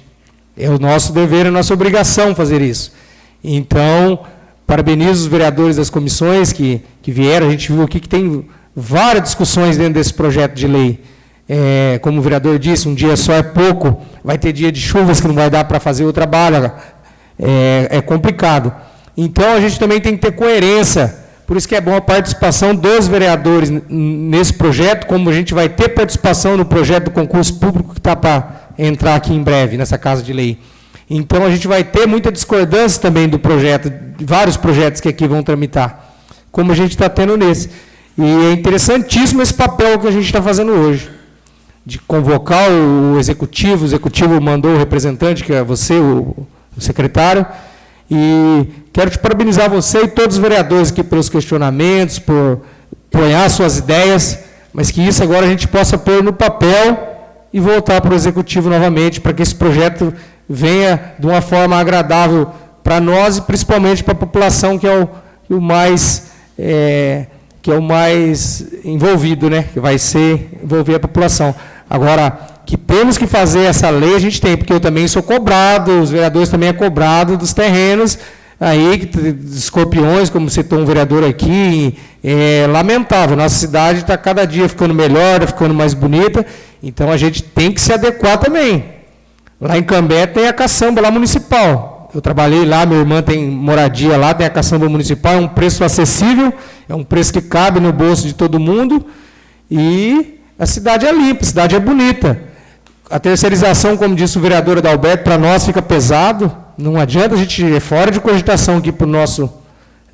É o nosso dever, é a nossa obrigação fazer isso. Então, parabenizo os vereadores das comissões que, que vieram. A gente viu aqui que tem várias discussões dentro desse projeto de lei. É, como o vereador disse, um dia só é pouco, vai ter dia de chuvas que não vai dar para fazer o trabalho, é, é complicado. Então, a gente também tem que ter coerência, por isso que é bom a participação dos vereadores nesse projeto, como a gente vai ter participação no projeto do concurso público que está para entrar aqui em breve, nessa Casa de Lei. Então, a gente vai ter muita discordância também do projeto, de vários projetos que aqui vão tramitar, como a gente está tendo nesse. E é interessantíssimo esse papel que a gente está fazendo hoje de convocar o executivo, o executivo mandou o representante, que é você, o, o secretário, e quero te parabenizar você e todos os vereadores aqui pelos questionamentos, por apoiar suas ideias, mas que isso agora a gente possa pôr no papel e voltar para o executivo novamente, para que esse projeto venha de uma forma agradável para nós e principalmente para a população, que é o, o mais é, que é o mais envolvido, né? que vai ser envolver a população. Agora, que temos que fazer essa lei, a gente tem, porque eu também sou cobrado, os vereadores também é cobrado dos terrenos, aí, escorpiões, como citou um vereador aqui, é lamentável. Nossa cidade está cada dia ficando melhor, tá ficando mais bonita, então a gente tem que se adequar também. Lá em Cambé tem a caçamba lá municipal. Eu trabalhei lá, minha irmã tem moradia lá, tem a caçamba municipal, é um preço acessível, é um preço que cabe no bolso de todo mundo, e a cidade é limpa, a cidade é bonita. A terceirização, como disse o vereador Adalberto, para nós fica pesado, não adianta a gente ir fora de cogitação aqui para o nosso.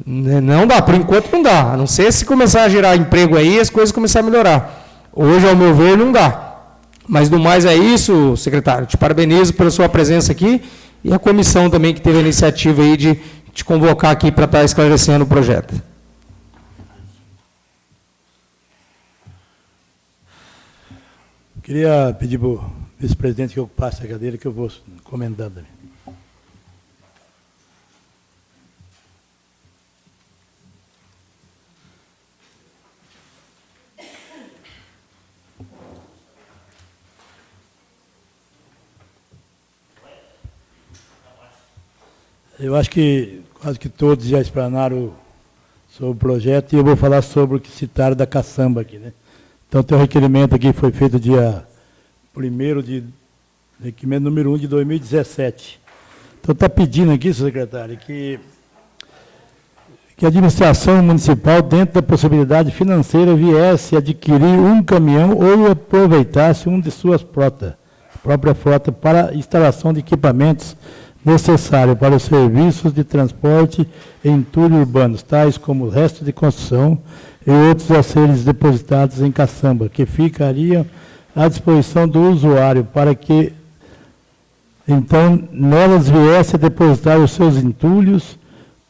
Né, não dá, por enquanto não dá. A não ser se começar a gerar emprego aí, as coisas começarem a melhorar. Hoje, ao meu ver, não dá. Mas do mais é isso, secretário. Te parabenizo pela sua presença aqui e a comissão também que teve a iniciativa aí de te convocar aqui para estar esclarecendo o projeto. Queria pedir para o vice-presidente que ocupasse a cadeira, que eu vou comentando. Eu acho que quase que todos já explanaram sobre o projeto e eu vou falar sobre o que citaram da caçamba aqui. Né? Então, tem um requerimento aqui que foi feito dia 1 de... requerimento número 1 de 2017. Então, está pedindo aqui, secretário, que, que a administração municipal, dentro da possibilidade financeira, viesse adquirir um caminhão ou aproveitasse um de suas frotas, própria frota, para instalação de equipamentos necessário para os serviços de transporte em entulho urbanos, tais como resto de construção e outros a depositados em caçamba, que ficariam à disposição do usuário para que, então, nelas viesse a depositar os seus entulhos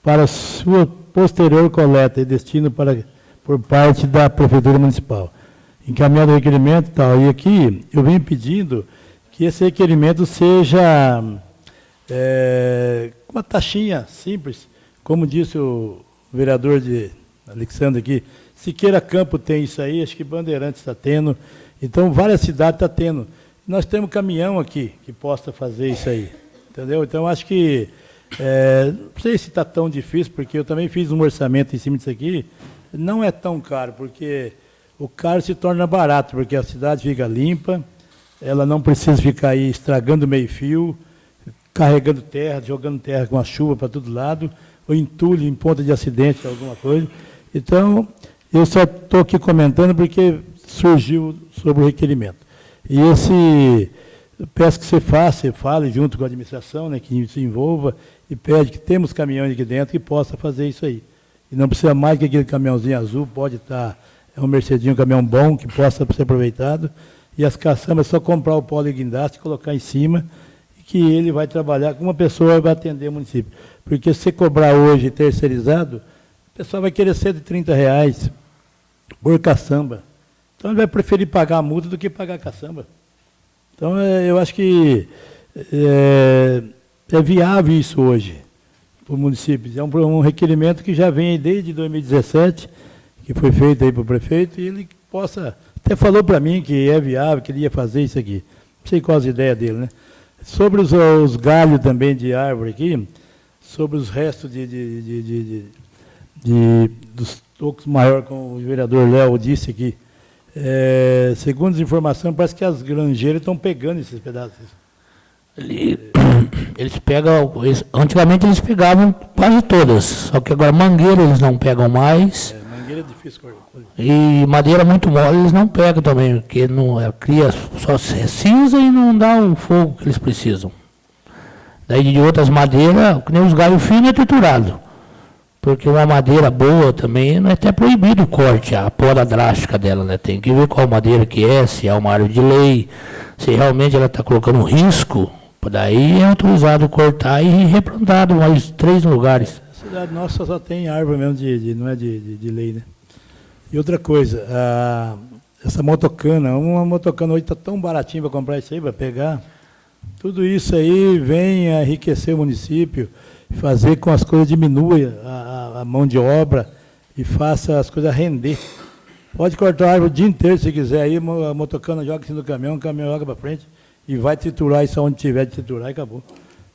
para sua posterior coleta e destino para, por parte da Prefeitura Municipal. Encaminhado o requerimento tal. E aqui eu venho pedindo que esse requerimento seja é, uma taxinha simples, como disse o vereador de Alexandre aqui, Siqueira Campo tem isso aí, acho que Bandeirantes está tendo, então várias cidades estão tá tendo. Nós temos caminhão aqui que possa fazer isso aí, entendeu? Então acho que, é, não sei se está tão difícil, porque eu também fiz um orçamento em cima disso aqui, não é tão caro, porque o caro se torna barato, porque a cidade fica limpa, ela não precisa ficar aí estragando meio fio, carregando terra, jogando terra com a chuva para todo lado, ou entulho em ponta de acidente, alguma coisa. Então, eu só estou aqui comentando porque surgiu sobre o requerimento. E esse, peço que você faça, fale junto com a administração, né, que se envolva, e pede que temos caminhões aqui dentro que possa fazer isso aí. E não precisa mais que aquele caminhãozinho azul, pode estar, é um Mercedinho, um caminhão bom, que possa ser aproveitado. E as caçambas é só comprar o polo guindaste, colocar em cima, que ele vai trabalhar com uma pessoa vai atender o município. Porque se cobrar hoje terceirizado, o pessoal vai querer 130 reais por caçamba. Então ele vai preferir pagar a multa do que pagar a caçamba. Então é, eu acho que é, é viável isso hoje para o município. É um, um, requerimento que já vem desde 2017, que foi feito aí para o prefeito, e ele possa. Até falou para mim que é viável, que ele ia fazer isso aqui. Não sei qual as ideias dele, né? Sobre os, os, galhos também de árvore aqui, sobre os restos de, de, de, de, dos tocos maiores, como o vereador Léo disse aqui, é, segundo as informações, parece que as granjeiras estão pegando esses pedaços. Eles pegam, eles, antigamente eles pegavam quase todas, só que agora mangueira eles não pegam mais. É, mangueira é difícil E madeira muito mole eles não pegam também, porque não, é, cria só cinza e não dá o fogo que eles precisam. Daí de outras madeiras, que nem os galhos finos é triturado. Porque uma madeira boa também não é até proibido o corte, a poda drástica dela, né? Tem que ver qual madeira que é, se é uma árvore de lei, se realmente ela está colocando risco, daí é autorizado cortar e replantado mais três lugares. Cidade nossa só tem árvore mesmo, de, de não é de, de, de, lei, né? E outra coisa, a, essa motocana, uma motocana hoje está tão baratinha para comprar isso aí, para pegar. Tudo isso aí vem a enriquecer o município, fazer com as coisas diminua a, a, mão de obra e faça as coisas render. Pode cortar a árvore o dia inteiro se quiser. Aí a motocana joga cima do caminhão, o caminhão joga para frente e vai triturar isso onde tiver de triturar e acabou.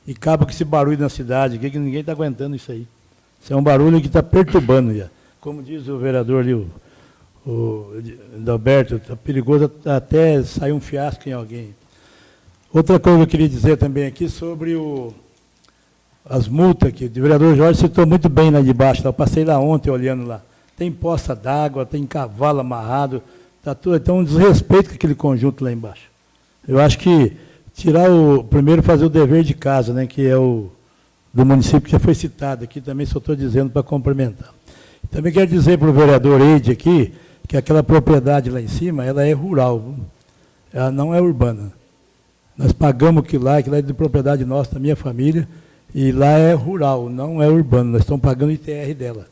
E acaba com esse barulho na cidade, que ninguém está aguentando isso aí. Isso é um barulho que está perturbando já. Como diz o vereador ali, o, o Alberto, está perigoso até sair um fiasco em alguém. Outra coisa que eu queria dizer também aqui sobre o, as multas, que o vereador Jorge citou muito bem lá de baixo, eu passei lá ontem olhando lá. Tem poça d'água, tem cavalo amarrado, tá tudo, então um desrespeito com aquele conjunto lá embaixo. Eu acho que tirar o. Primeiro fazer o dever de casa, né, que é o do município que já foi citado aqui, também só estou dizendo para complementar. Também quero dizer para o vereador Eide aqui, que aquela propriedade lá em cima, ela é rural, ela não é urbana. Nós pagamos que lá, que lá é de propriedade nossa, da minha família, e lá é rural, não é urbano, nós estamos pagando ITR dela.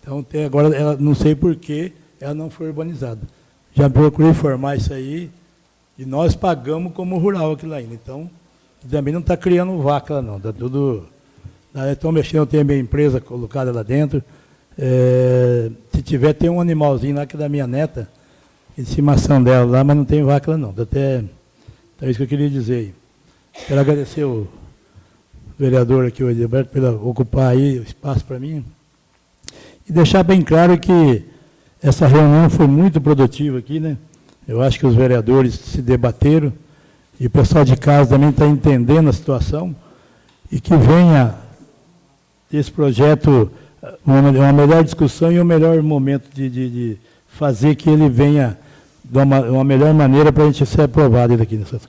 Então, tem, agora, ela, não sei por que ela não foi urbanizada. Já procurei informar isso aí, e nós pagamos como rural aquilo ainda. Então, também não está criando vaca lá, não. Está tudo. Estão mexendo, tem a minha empresa colocada lá dentro. É, se tiver, tem um animalzinho lá que é da minha neta, de estimação dela lá, mas não tem vaca lá, não. Até, é isso que eu queria dizer. Quero agradecer o vereador aqui, o Edilberto, por ocupar aí o espaço para mim. E deixar bem claro que essa reunião foi muito produtiva aqui, né? Eu acho que os vereadores se debateram e o pessoal de casa também está entendendo a situação e que venha esse projeto uma, uma melhor discussão e um melhor momento de, de, de fazer que ele venha de uma, uma melhor maneira para a gente ser aprovado daqui nessas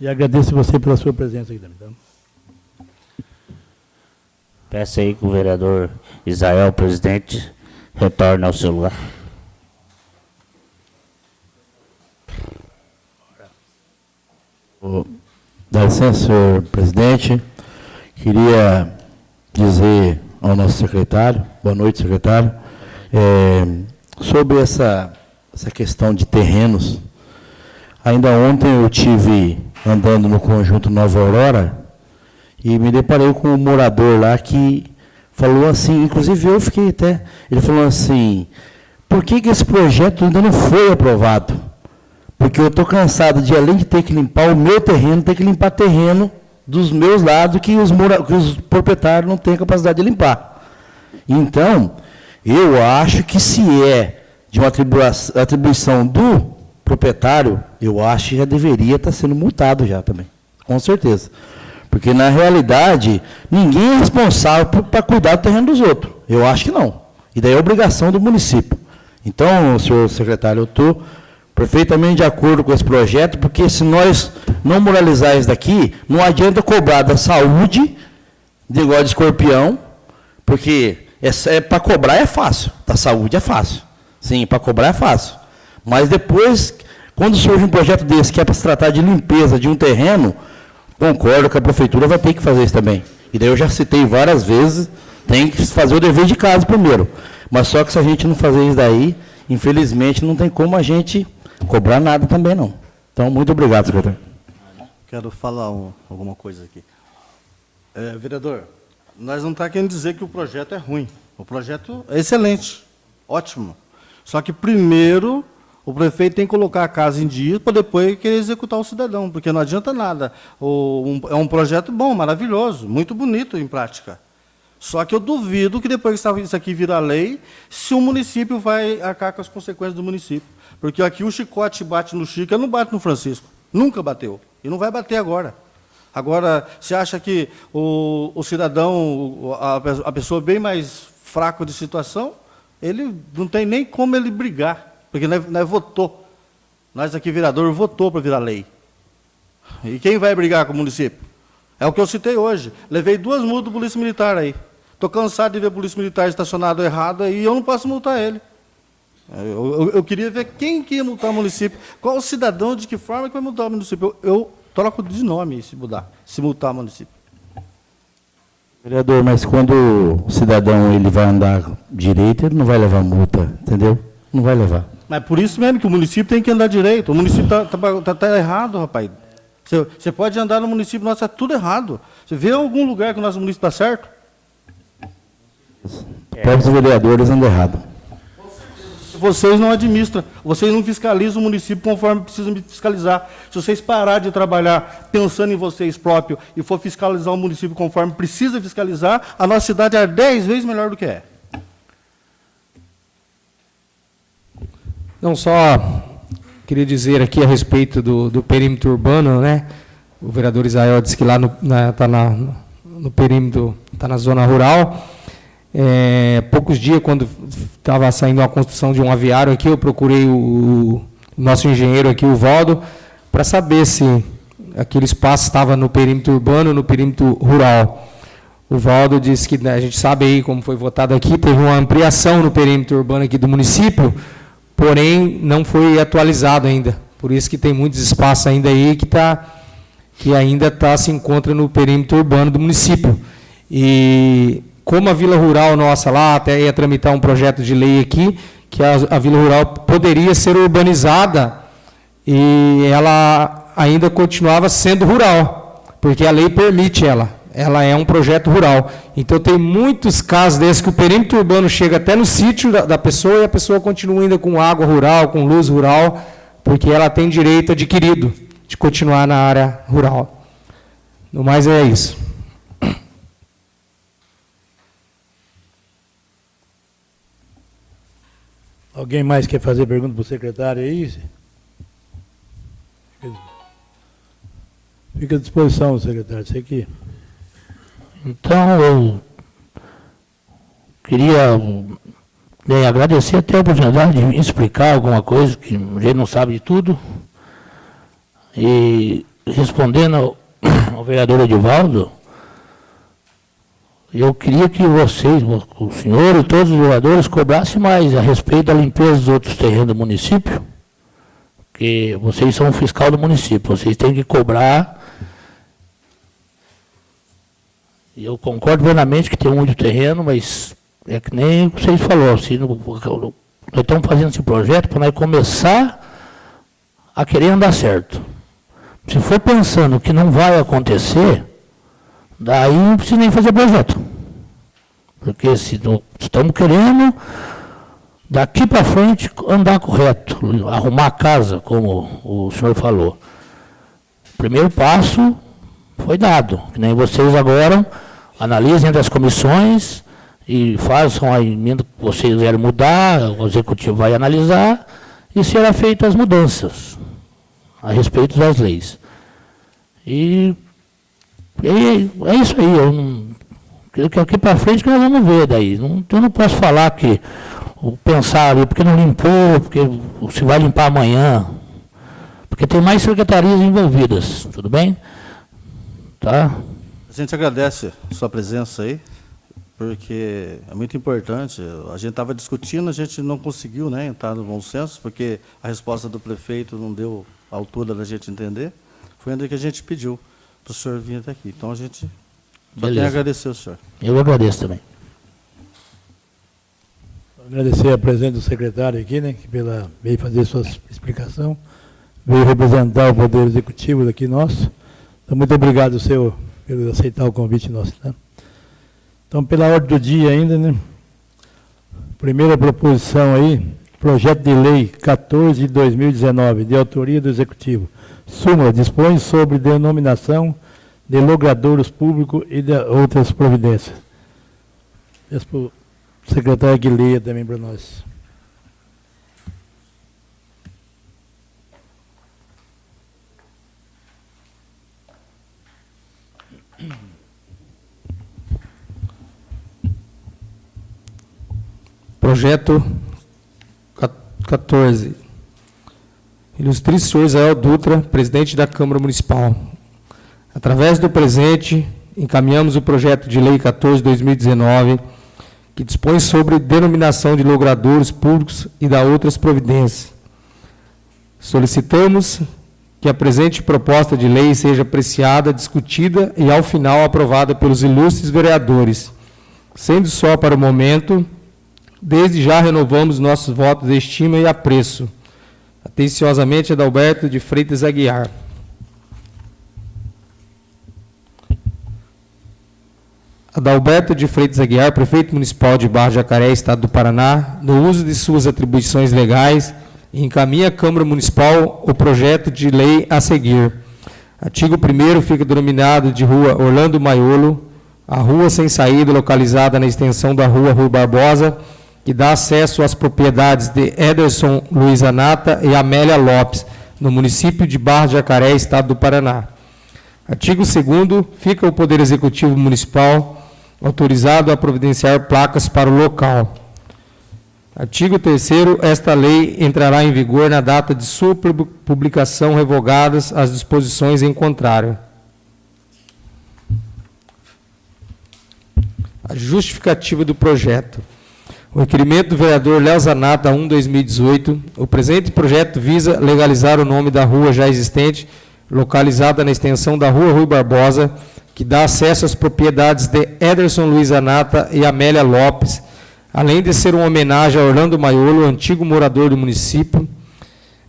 E agradeço você pela sua presença aqui também. Tá? Peço aí que o vereador Israel, presidente, retorne ao seu lugar. Dá licença, senhor presidente. Queria dizer ao nosso secretário, boa noite, secretário, é, sobre essa, essa questão de terrenos. Ainda ontem eu tive andando no conjunto Nova Aurora e me deparei com um morador lá que falou assim, inclusive eu fiquei até, ele falou assim, por que, que esse projeto ainda não foi aprovado? Porque eu estou cansado de, além de ter que limpar o meu terreno, ter que limpar terreno dos meus lados que os, que os proprietários não têm capacidade de limpar. Então, eu acho que se é de uma atribuição do proprietário, eu acho que já deveria estar sendo multado já também, com certeza. Porque, na realidade, ninguém é responsável para cuidar do terreno dos outros. Eu acho que não. E daí é obrigação do município. Então, senhor secretário, eu estou perfeitamente de acordo com esse projeto, porque se nós não moralizar isso daqui, não adianta cobrar da saúde, de igual de escorpião, porque é, é para cobrar é fácil, da saúde é fácil. Sim, para cobrar é fácil. Mas depois, quando surge um projeto desse que é para se tratar de limpeza de um terreno, concordo que a prefeitura vai ter que fazer isso também. E daí eu já citei várias vezes, tem que fazer o dever de casa primeiro. Mas só que se a gente não fazer isso daí, infelizmente não tem como a gente cobrar nada também não. Então, muito obrigado, secretário. Quero falar um, alguma coisa aqui. É, vereador, nós não estamos tá querendo dizer que o projeto é ruim. O projeto é excelente, ótimo. Só que primeiro o prefeito tem que colocar a casa em dia para depois querer executar o cidadão, porque não adianta nada. O, um, é um projeto bom, maravilhoso, muito bonito em prática. Só que eu duvido que depois que isso aqui virar lei, se o município vai arcar com as consequências do município. Porque aqui o chicote bate no Chico, não bate no Francisco. Nunca bateu. E não vai bater agora. Agora, você acha que o, o cidadão, a, a, pessoa bem mais fraca de situação, ele não tem nem como ele brigar, porque nós, nós votou. Nós aqui, vereador, votou para virar lei. E quem vai brigar com o município? É o que eu citei hoje. Levei duas multas do Polícia Militar aí. Estou cansado de ver Polícia Militar estacionado errado aí e eu não posso multar ele. Eu, eu, eu, queria ver quem que ia multar o município, qual o cidadão, de que forma que vai multar o município. Eu, eu troco de nome se mudar, se multar o município. Vereador, mas quando o cidadão ele vai andar direito, ele não vai levar multa, entendeu? Não vai levar. Mas por isso mesmo que o município tem que andar direito. O município está tá, tá, tá errado, rapaz. Você, você pode andar no município, nosso está tudo errado. Você vê algum lugar que o nosso município está certo? Os próprios vereadores andam errado. Vocês não administram, vocês não fiscalizam o município conforme precisam fiscalizar. Se vocês parar de trabalhar pensando em vocês próprios e for fiscalizar o município conforme precisa fiscalizar, a nossa cidade é dez vezes melhor do que é. Não só queria dizer aqui a respeito do, do perímetro urbano, né? O vereador Israel disse que lá está na, tá na, no perímetro, está na zona rural. É, poucos dias, quando estava saindo a construção de um aviário aqui, eu procurei o, o nosso engenheiro aqui, o Valdo, para saber se aquele espaço estava no perímetro urbano ou no perímetro rural. O Valdo disse que né, a gente sabe aí como foi votado aqui, teve uma ampliação no perímetro urbano aqui do município, porém não foi atualizado ainda. Por isso que tem muitos espaços ainda aí que, tá, que ainda tá, se encontra no perímetro urbano do município. E como a Vila Rural nossa lá, até ia tramitar um projeto de lei aqui, que a, a Vila Rural poderia ser urbanizada e ela ainda continuava sendo rural, porque a lei permite ela. Ela é um projeto rural. Então, tem muitos casos desses que o perímetro urbano chega até no sítio da, da pessoa e a pessoa continua ainda com água rural, com luz rural, porque ela tem direito adquirido de continuar na área rural. No mais, é isso. Alguém mais quer fazer pergunta para o secretário aí? Fica à disposição, secretário. Você aqui. Então, eu queria bem, agradecer até a oportunidade de explicar alguma coisa, que a gente não sabe de tudo. E respondendo ao, ao vereador Edivaldo, eu queria que vocês, o senhor e todos os vereadores, cobrassem mais a respeito da limpeza dos outros terrenos do município, porque vocês são o fiscal do município, vocês têm que cobrar. E eu concordo plenamente que tem muito terreno, mas é que nem vocês falaram, assim, nós estamos fazendo esse projeto para nós começar a querer andar certo. Se for pensando que não vai acontecer, Daí não precisa nem fazer projeto. Porque se estamos querendo, daqui para frente, andar correto, arrumar a casa, como o senhor falou. O primeiro passo foi dado, que nem vocês agora analisem entre as comissões e façam a emenda que vocês quiserem mudar, o executivo vai analisar e será feitas as mudanças a respeito das leis. E e é isso aí. Eu não, que aqui para frente que nós vamos ver daí. Não, eu não posso falar que pensar porque não limpou, porque se vai limpar amanhã. Porque tem mais secretarias envolvidas, tudo bem? Tá? A gente agradece a sua presença aí, porque é muito importante. A gente estava discutindo, a gente não conseguiu né, entrar no bom senso, porque a resposta do prefeito não deu a altura da gente entender. Foi ainda que a gente pediu para o senhor vir até aqui. Então, a gente só tem a agradecer ao senhor. Eu agradeço também. Agradecer a presença do secretário aqui, né, que pela, veio fazer sua explicação, veio representar o Poder Executivo daqui nosso. Então, muito obrigado, senhor, por aceitar o convite nosso. Tá? Então, pela ordem do dia ainda, né, primeira proposição aí, projeto de lei 14 de 2019, de autoria do Executivo Súmula dispõe sobre denominação de logradouros públicos e de outras providências. Peço para o secretário que também para nós. Projeto 14 Ilustríssimo Israel Dutra, presidente da Câmara Municipal. Através do presente, encaminhamos o projeto de lei 14/2019, que dispõe sobre denominação de logradouros públicos e da outras providências. Solicitamos que a presente proposta de lei seja apreciada, discutida e, ao final, aprovada pelos ilustres vereadores. Sendo só para o momento, desde já renovamos nossos votos de estima e apreço Atenciosamente, Adalberto de Freitas Aguiar. Adalberto de Freitas Aguiar, prefeito municipal de Barra Jacaré, Estado do Paraná, no uso de suas atribuições legais, encaminha à Câmara Municipal o projeto de lei a seguir. Artigo 1 fica denominado de Rua Orlando Maiolo, a rua sem saída localizada na extensão da Rua Rui Barbosa, que dá acesso às propriedades de Ederson Luiz Anata e Amélia Lopes, no município de Barra de Jacaré, Estado do Paraná. Artigo 2 fica o Poder Executivo Municipal autorizado a providenciar placas para o local. Artigo 3 esta lei entrará em vigor na data de sua publicação revogadas as disposições em contrário. A justificativa do projeto. O requerimento do vereador Léo Zanata 1-2018, o presente projeto visa legalizar o nome da rua já existente, localizada na extensão da Rua Rui Barbosa, que dá acesso às propriedades de Ederson Luiz Anata e Amélia Lopes, além de ser uma homenagem a Orlando Maiolo, antigo morador do município,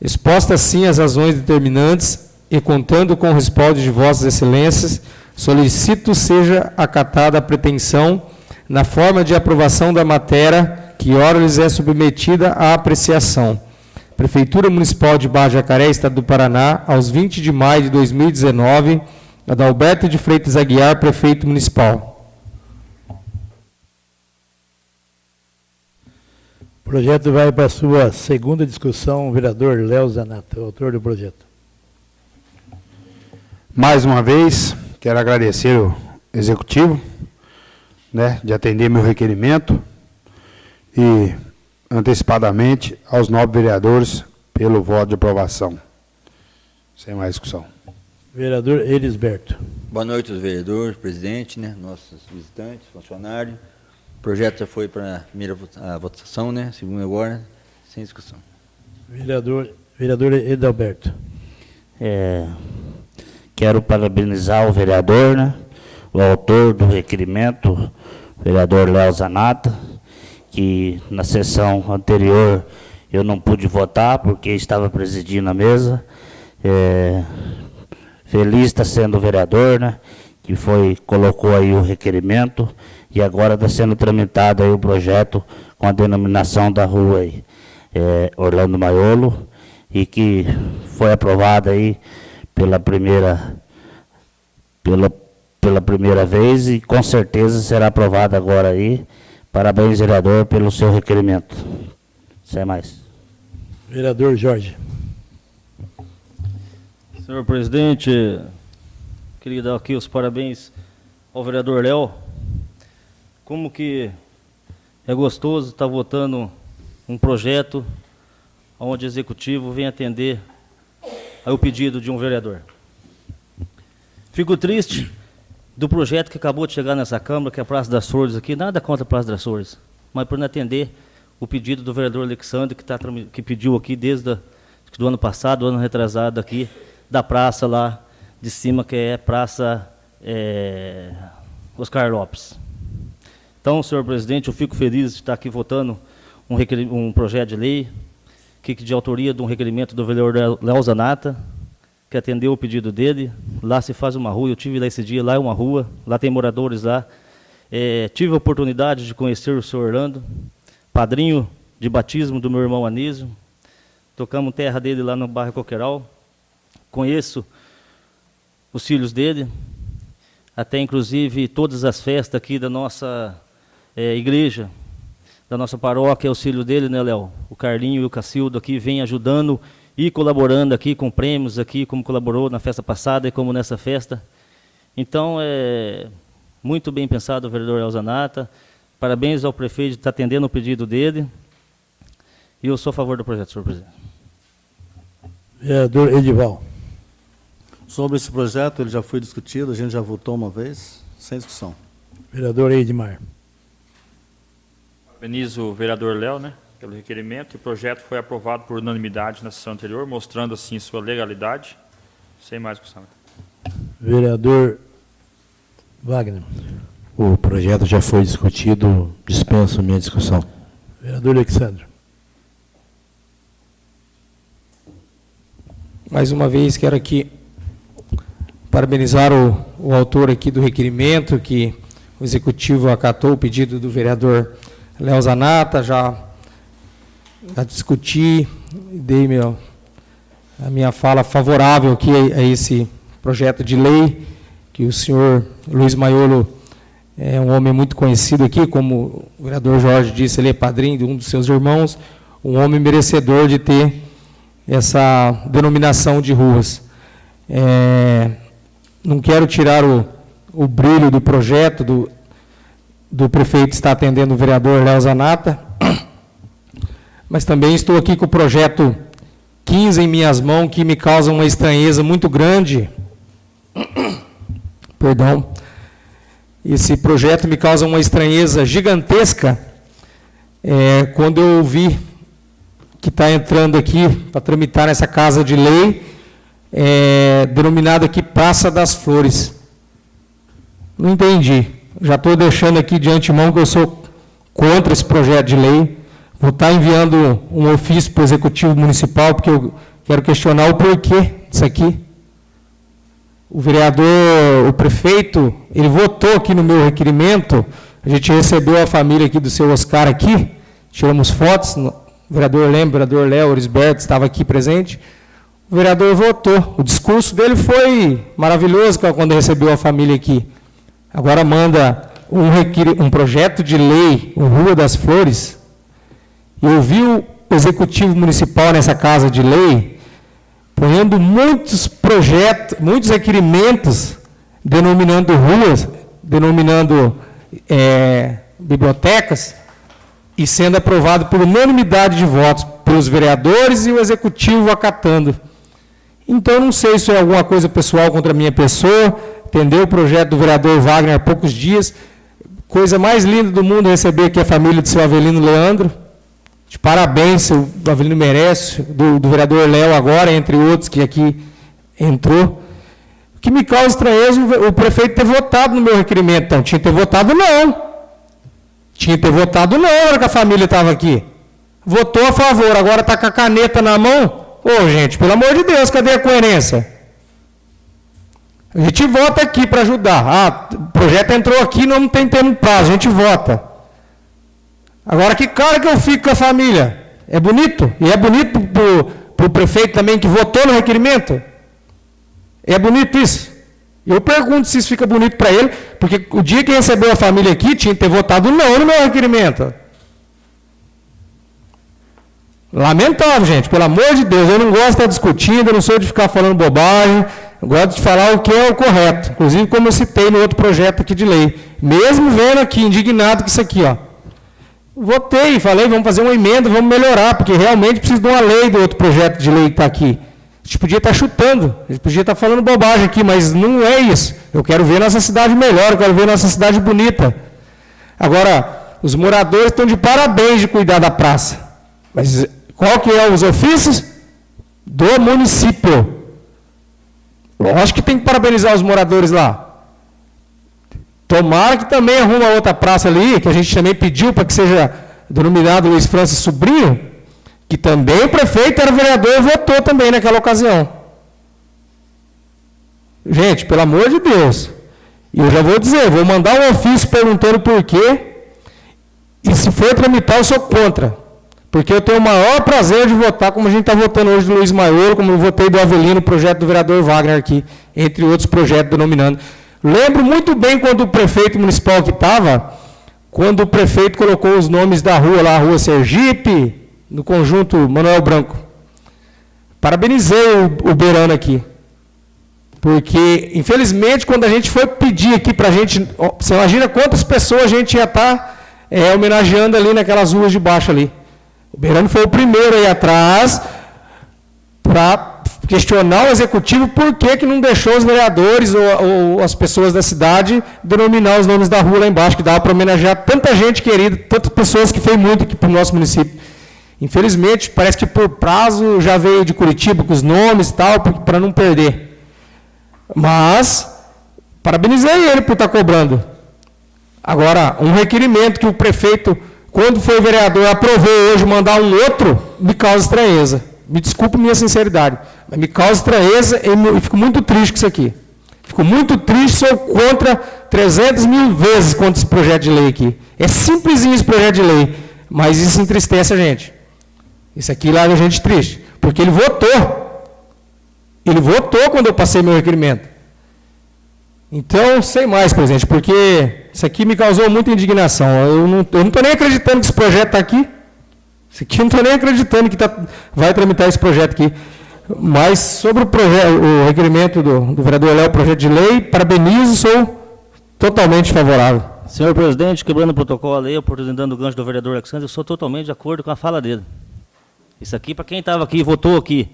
exposta assim as razões determinantes e contando com o respaldo de vossas excelências, solicito seja acatada a pretensão na forma de aprovação da matéria que ora lhes é submetida à apreciação. Prefeitura Municipal de Barra Jacaré, Estado do Paraná, aos 20 de maio de 2019, Adalberto de Freitas Aguiar, Prefeito Municipal. O projeto vai para a sua segunda discussão, o vereador Léo Zanata, autor do projeto. Mais uma vez, quero agradecer o executivo né, de atender meu requerimento e antecipadamente aos nove vereadores pelo voto de aprovação. Sem mais discussão. Vereador Elisberto. Boa noite aos vereadores, presidente, né, nossos visitantes, funcionários. O projeto já foi para a primeira votação, né, segunda agora, sem discussão. Vereador, vereador Edalberto. É, quero parabenizar o vereador, né, o autor do requerimento, vereador Léo Zanata, que na sessão anterior eu não pude votar porque estava presidindo a mesa. É, feliz está sendo o vereador, né, que foi, colocou aí o requerimento e agora está sendo tramitado aí o projeto com a denominação da rua aí, é, Orlando Maiolo, e que foi aprovado aí pela primeira, pela pela primeira vez e com certeza será aprovado agora aí. Parabéns, vereador, pelo seu requerimento. Sem mais. Vereador Jorge. Senhor presidente, queria dar aqui os parabéns ao vereador Léo. Como que é gostoso estar votando um projeto onde o executivo vem atender ao pedido de um vereador. Fico triste do projeto que acabou de chegar nessa Câmara, que é a Praça das Flores aqui, nada contra a Praça das Flores, mas por não atender o pedido do vereador Alexandre, que, tá, que pediu aqui desde o do ano passado, ano retrasado aqui, da praça lá de cima, que é Praça é, Oscar Lopes. Então, senhor presidente, eu fico feliz de estar aqui votando um, um projeto de lei, que de autoria de um requerimento do vereador Léo Zanata, que atendeu o pedido dele. Lá se faz uma rua, eu tive lá esse dia, lá é uma rua, lá tem moradores lá. É, tive a oportunidade de conhecer o senhor Orlando, padrinho de batismo do meu irmão Anísio. Tocamos terra dele lá no bairro Coqueiral. Conheço os filhos dele, até inclusive todas as festas aqui da nossa é, igreja, da nossa paróquia, é o filho dele, né, Léo? O Carlinho e o Cacildo aqui vêm ajudando e colaborando aqui com prêmios aqui, como colaborou na festa passada e como nessa festa. Então, é muito bem pensado o vereador Elzanata. Parabéns ao prefeito de estar atendendo o pedido dele. E eu sou a favor do projeto, senhor presidente. Vereador Edival. Sobre esse projeto, ele já foi discutido, a gente já votou uma vez, sem discussão. Vereador Edmar. Parabenizo o vereador Léo, né? Pelo requerimento. O projeto foi aprovado por unanimidade na sessão anterior, mostrando assim sua legalidade. Sem mais discussão. Vereador Wagner. O projeto já foi discutido, dispenso minha discussão. Vereador Alexandre. Mais uma vez, quero aqui parabenizar o, o autor aqui do requerimento, que o Executivo acatou o pedido do vereador Léo Zanata, já, já discuti, dei meu, a minha fala favorável aqui a, a esse projeto de lei, que o senhor Luiz Maiolo é um homem muito conhecido aqui, como o vereador Jorge disse, ele é padrinho de um dos seus irmãos, um homem merecedor de ter essa denominação de ruas. É, não quero tirar o, o brilho do projeto, do, do prefeito está atendendo o vereador Léo Zanata, mas também estou aqui com o projeto 15 em minhas mãos, que me causa uma estranheza muito grande. Perdão. Esse projeto me causa uma estranheza gigantesca é, quando eu ouvi que está entrando aqui para tramitar nessa casa de lei, é, denominada aqui Praça das Flores. Não entendi. Já estou deixando aqui de antemão que eu sou contra esse projeto de lei. Vou estar tá enviando um ofício para o Executivo Municipal, porque eu quero questionar o porquê disso aqui. O vereador, o prefeito, ele votou aqui no meu requerimento, a gente recebeu a família aqui do seu Oscar aqui, tiramos fotos, o vereador lembra, o vereador Léo Orisberto estava aqui presente. O vereador votou. O discurso dele foi maravilhoso quando recebeu a família aqui. Agora manda um, um projeto de lei, o Rua das Flores. E ouviu o executivo municipal nessa casa de lei, ponhando muitos projetos, muitos requerimentos, denominando ruas, denominando é, bibliotecas, e sendo aprovado por unanimidade de votos pelos vereadores e o executivo acatando. Então, não sei se é alguma coisa pessoal contra a minha pessoa, entendeu? O projeto do vereador Wagner há poucos dias. Coisa mais linda do mundo receber aqui a família do seu Avelino Leandro. De parabéns, o Avelino merece, do, do vereador Léo agora, entre outros que aqui entrou. O que me causa estranheza o prefeito ter votado no meu requerimento. Então, tinha que ter votado não. Tinha que ter votado não na hora que a família estava aqui. Votou a favor, agora está com a caneta na mão. Ô, gente, pelo amor de Deus, cadê a coerência? A gente vota aqui para ajudar. Ah, o projeto entrou aqui, não tem tempo prazo, a gente vota. Agora, que cara que eu fico com a família? É bonito? E é bonito para o prefeito também que votou no requerimento? É bonito isso? Eu pergunto se isso fica bonito para ele, porque o dia que recebeu a família aqui, tinha que ter votado não no meu requerimento. Lamentável, gente, pelo amor de Deus, eu não gosto de estar discutindo, eu não sou de ficar falando bobagem, eu gosto de falar o que é o correto. Inclusive, como eu citei no outro projeto aqui de lei. Mesmo vendo aqui, indignado com isso aqui, ó. Votei, falei, vamos fazer uma emenda, vamos melhorar, porque realmente precisa de uma lei do outro projeto de lei que está aqui. A gente podia estar chutando, a gente podia estar falando bobagem aqui, mas não é isso. Eu quero ver nossa cidade melhor, eu quero ver nossa cidade bonita. Agora, os moradores estão de parabéns de cuidar da praça. Mas qual que é os ofícios? Do município. Lógico que tem que parabenizar os moradores lá. Tomara que também arruma outra praça ali, que a gente também pediu para que seja denominado Luiz Francis Sobrinho, que também o prefeito era vereador e votou também naquela ocasião. Gente, pelo amor de Deus. E eu já vou dizer, vou mandar um ofício perguntando por quê. E se for tramitar, eu sou contra. Porque eu tenho o maior prazer de votar, como a gente está votando hoje do Luiz Maior, como eu votei do Avelino, projeto do vereador Wagner aqui, entre outros projetos denominando. Lembro muito bem quando o prefeito municipal que estava, quando o prefeito colocou os nomes da rua lá, a rua Sergipe, no conjunto Manuel Branco. Parabenizei o, o Berano aqui. Porque, infelizmente, quando a gente foi pedir aqui para a gente. Você imagina quantas pessoas a gente ia estar tá, é, homenageando ali naquelas ruas de baixo ali. O Berano foi o primeiro aí atrás para questionar o executivo por que, que não deixou os vereadores ou, ou, as pessoas da cidade denominar os nomes da rua lá embaixo, que dava para homenagear tanta gente querida, tantas pessoas que fez muito aqui para o nosso município. Infelizmente, parece que por prazo já veio de Curitiba com os nomes e tal, para não perder. Mas, parabenizei ele por estar tá cobrando. Agora, um requerimento que o prefeito, quando foi vereador, aprovou hoje mandar um outro, me causa estranheza. Me desculpe minha sinceridade, me causa estranheza e, fico muito triste com isso aqui. Fico muito triste, sou contra 300 mil vezes contra esse projeto de lei aqui. É simplesinho esse projeto de lei, mas isso entristece a gente. Isso aqui larga a gente triste, porque ele votou. Ele votou quando eu passei meu requerimento. Então, sem mais, presidente, porque isso aqui me causou muita indignação. Eu não estou nem acreditando que esse projeto está aqui. Isso aqui eu não estou nem acreditando que tá, vai tramitar esse projeto aqui. Mas sobre o, o requerimento do, do vereador Léo, projeto de lei, parabenizo, sou totalmente favorável. Senhor presidente, quebrando o protocolo aí, oportunidade do gancho do vereador Alexandre, eu sou totalmente de acordo com a fala dele. Isso aqui, para quem estava aqui, votou aqui,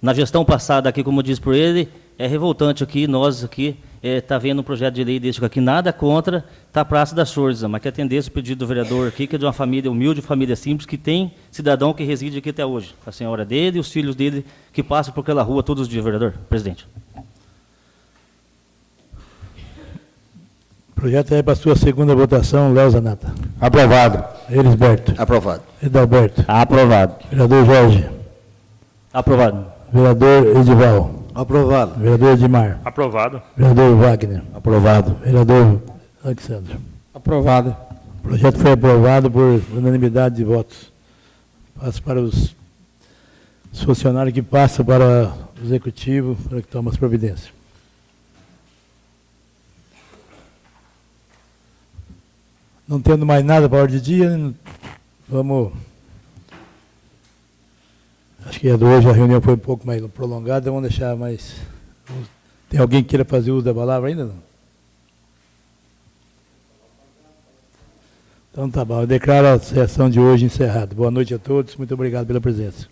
na gestão passada aqui, como diz por ele, é revoltante aqui, nós aqui, está é, tá vendo um projeto de lei desse aqui, nada contra, está a Praça da Sorza, mas que atendesse o pedido do vereador aqui, que é de uma família humilde, família simples, que tem cidadão que reside aqui até hoje. A senhora dele e os filhos dele que passam por aquela rua todos os dias, vereador. Presidente. O projeto é para a sua segunda votação, Léo Zanata. Aprovado. Elisberto. Aprovado. Edalberto. Aprovado. Vereador Jorge. Aprovado. Vereador Edival. Aprovado. Vereador Edmar. Aprovado. Vereador Wagner. Aprovado. Vereador Alexandre. Aprovado. O projeto foi aprovado por unanimidade de votos. Passo para os, os funcionários que passam para o executivo para que tome as providências. Não tendo mais nada para a ordem de dia, vamos. Acho que a hoje a reunião foi um pouco mais prolongada, vamos deixar mais. Tem alguém que queira fazer uso da palavra ainda? Não? Então tá bom, eu declaro a sessão de hoje encerrada. Boa noite a todos, muito obrigado pela presença.